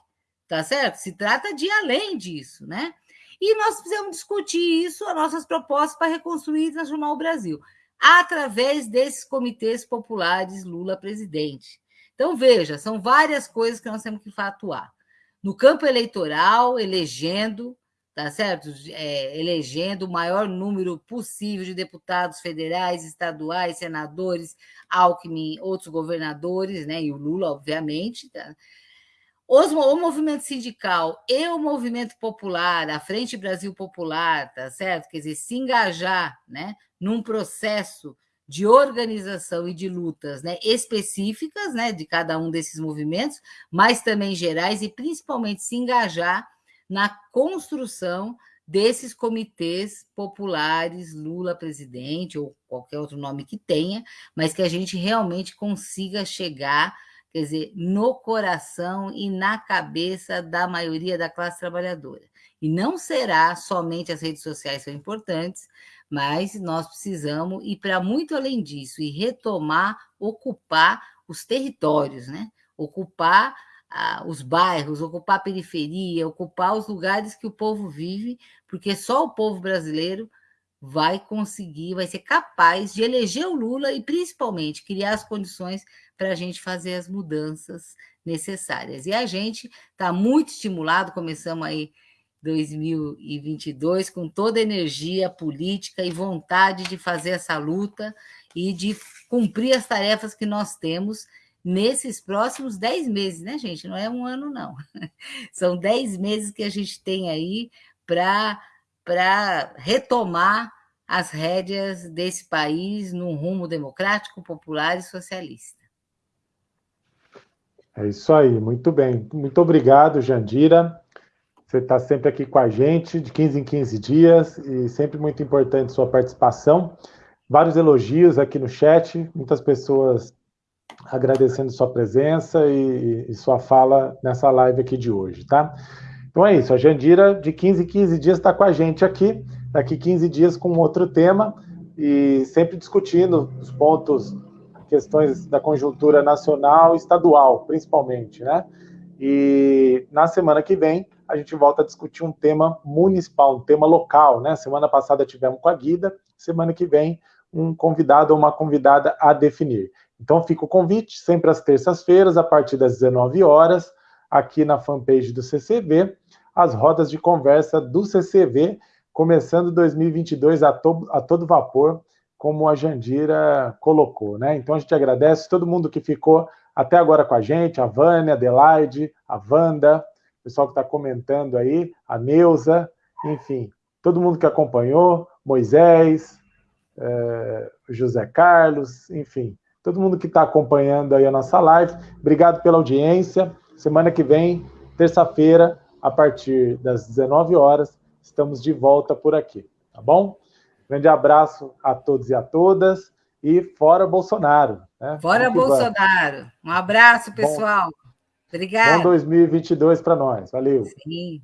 S2: tá certo? Se trata de ir além disso, né? E nós precisamos discutir isso, as nossas propostas para reconstruir e transformar o Brasil através desses comitês populares Lula presidente. Então, veja, são várias coisas que nós temos que atuar. No campo eleitoral, elegendo, tá certo? É, elegendo o maior número possível de deputados federais, estaduais, senadores, Alckmin, outros governadores, né? E o Lula, obviamente. Tá? Os, o movimento sindical e o movimento popular, a Frente Brasil Popular, tá certo? Quer dizer, se engajar, né? num processo de organização e de lutas né, específicas né, de cada um desses movimentos, mas também gerais, e principalmente se engajar na construção desses comitês populares, Lula presidente, ou qualquer outro nome que tenha, mas que a gente realmente consiga chegar, quer dizer, no coração e na cabeça da maioria da classe trabalhadora. E não será somente as redes sociais são importantes, mas nós precisamos ir para muito além disso e retomar, ocupar os territórios, né? Ocupar os bairros, ocupar a periferia, ocupar os lugares que o povo vive, porque só o povo brasileiro vai conseguir, vai ser capaz de eleger o Lula e, principalmente, criar as condições para a gente fazer as mudanças necessárias. E a gente está muito estimulado, começamos aí 2022 com toda a energia política e vontade de fazer essa luta e de cumprir as tarefas que nós temos nesses próximos dez meses, né, gente? Não é um ano, não. <laughs> São dez meses que a gente tem aí para retomar as rédeas desse país num rumo democrático, popular e socialista.
S1: É isso aí, muito bem. Muito obrigado, Jandira. Você está sempre aqui com a gente, de 15 em 15 dias, e sempre muito importante sua participação. Vários elogios aqui no chat, muitas pessoas agradecendo sua presença e, e sua fala nessa live aqui de hoje, tá? Então é isso, a Jandira, de 15 em 15 dias, está com a gente aqui. daqui 15 dias com outro tema e sempre discutindo os pontos, questões da conjuntura nacional e estadual, principalmente, né? E na semana que vem a gente volta a discutir um tema municipal, um tema local, né? Semana passada tivemos com a Guida, semana que vem um convidado ou uma convidada a definir. Então fica o convite, sempre às terças-feiras, a partir das 19 horas, aqui na fanpage do CCV, as rodas de conversa do CCV, começando 2022 a, to a todo vapor, como a Jandira colocou, né? Então a gente agradece todo mundo que ficou até agora com a gente, a Vânia, a Adelaide, a Wanda, o pessoal que está comentando aí, a Neuza, enfim, todo mundo que acompanhou, Moisés, eh, José Carlos, enfim, todo mundo que está acompanhando aí a nossa live. Obrigado pela audiência. Semana que vem, terça-feira, a partir das 19 horas, estamos de volta por aqui, tá bom? Grande abraço a todos e a todas e fora Bolsonaro.
S2: Né? Fora Bolsonaro. Um abraço, pessoal. Bom,
S1: Obrigada. Bom 2022 para nós. Valeu. Sim.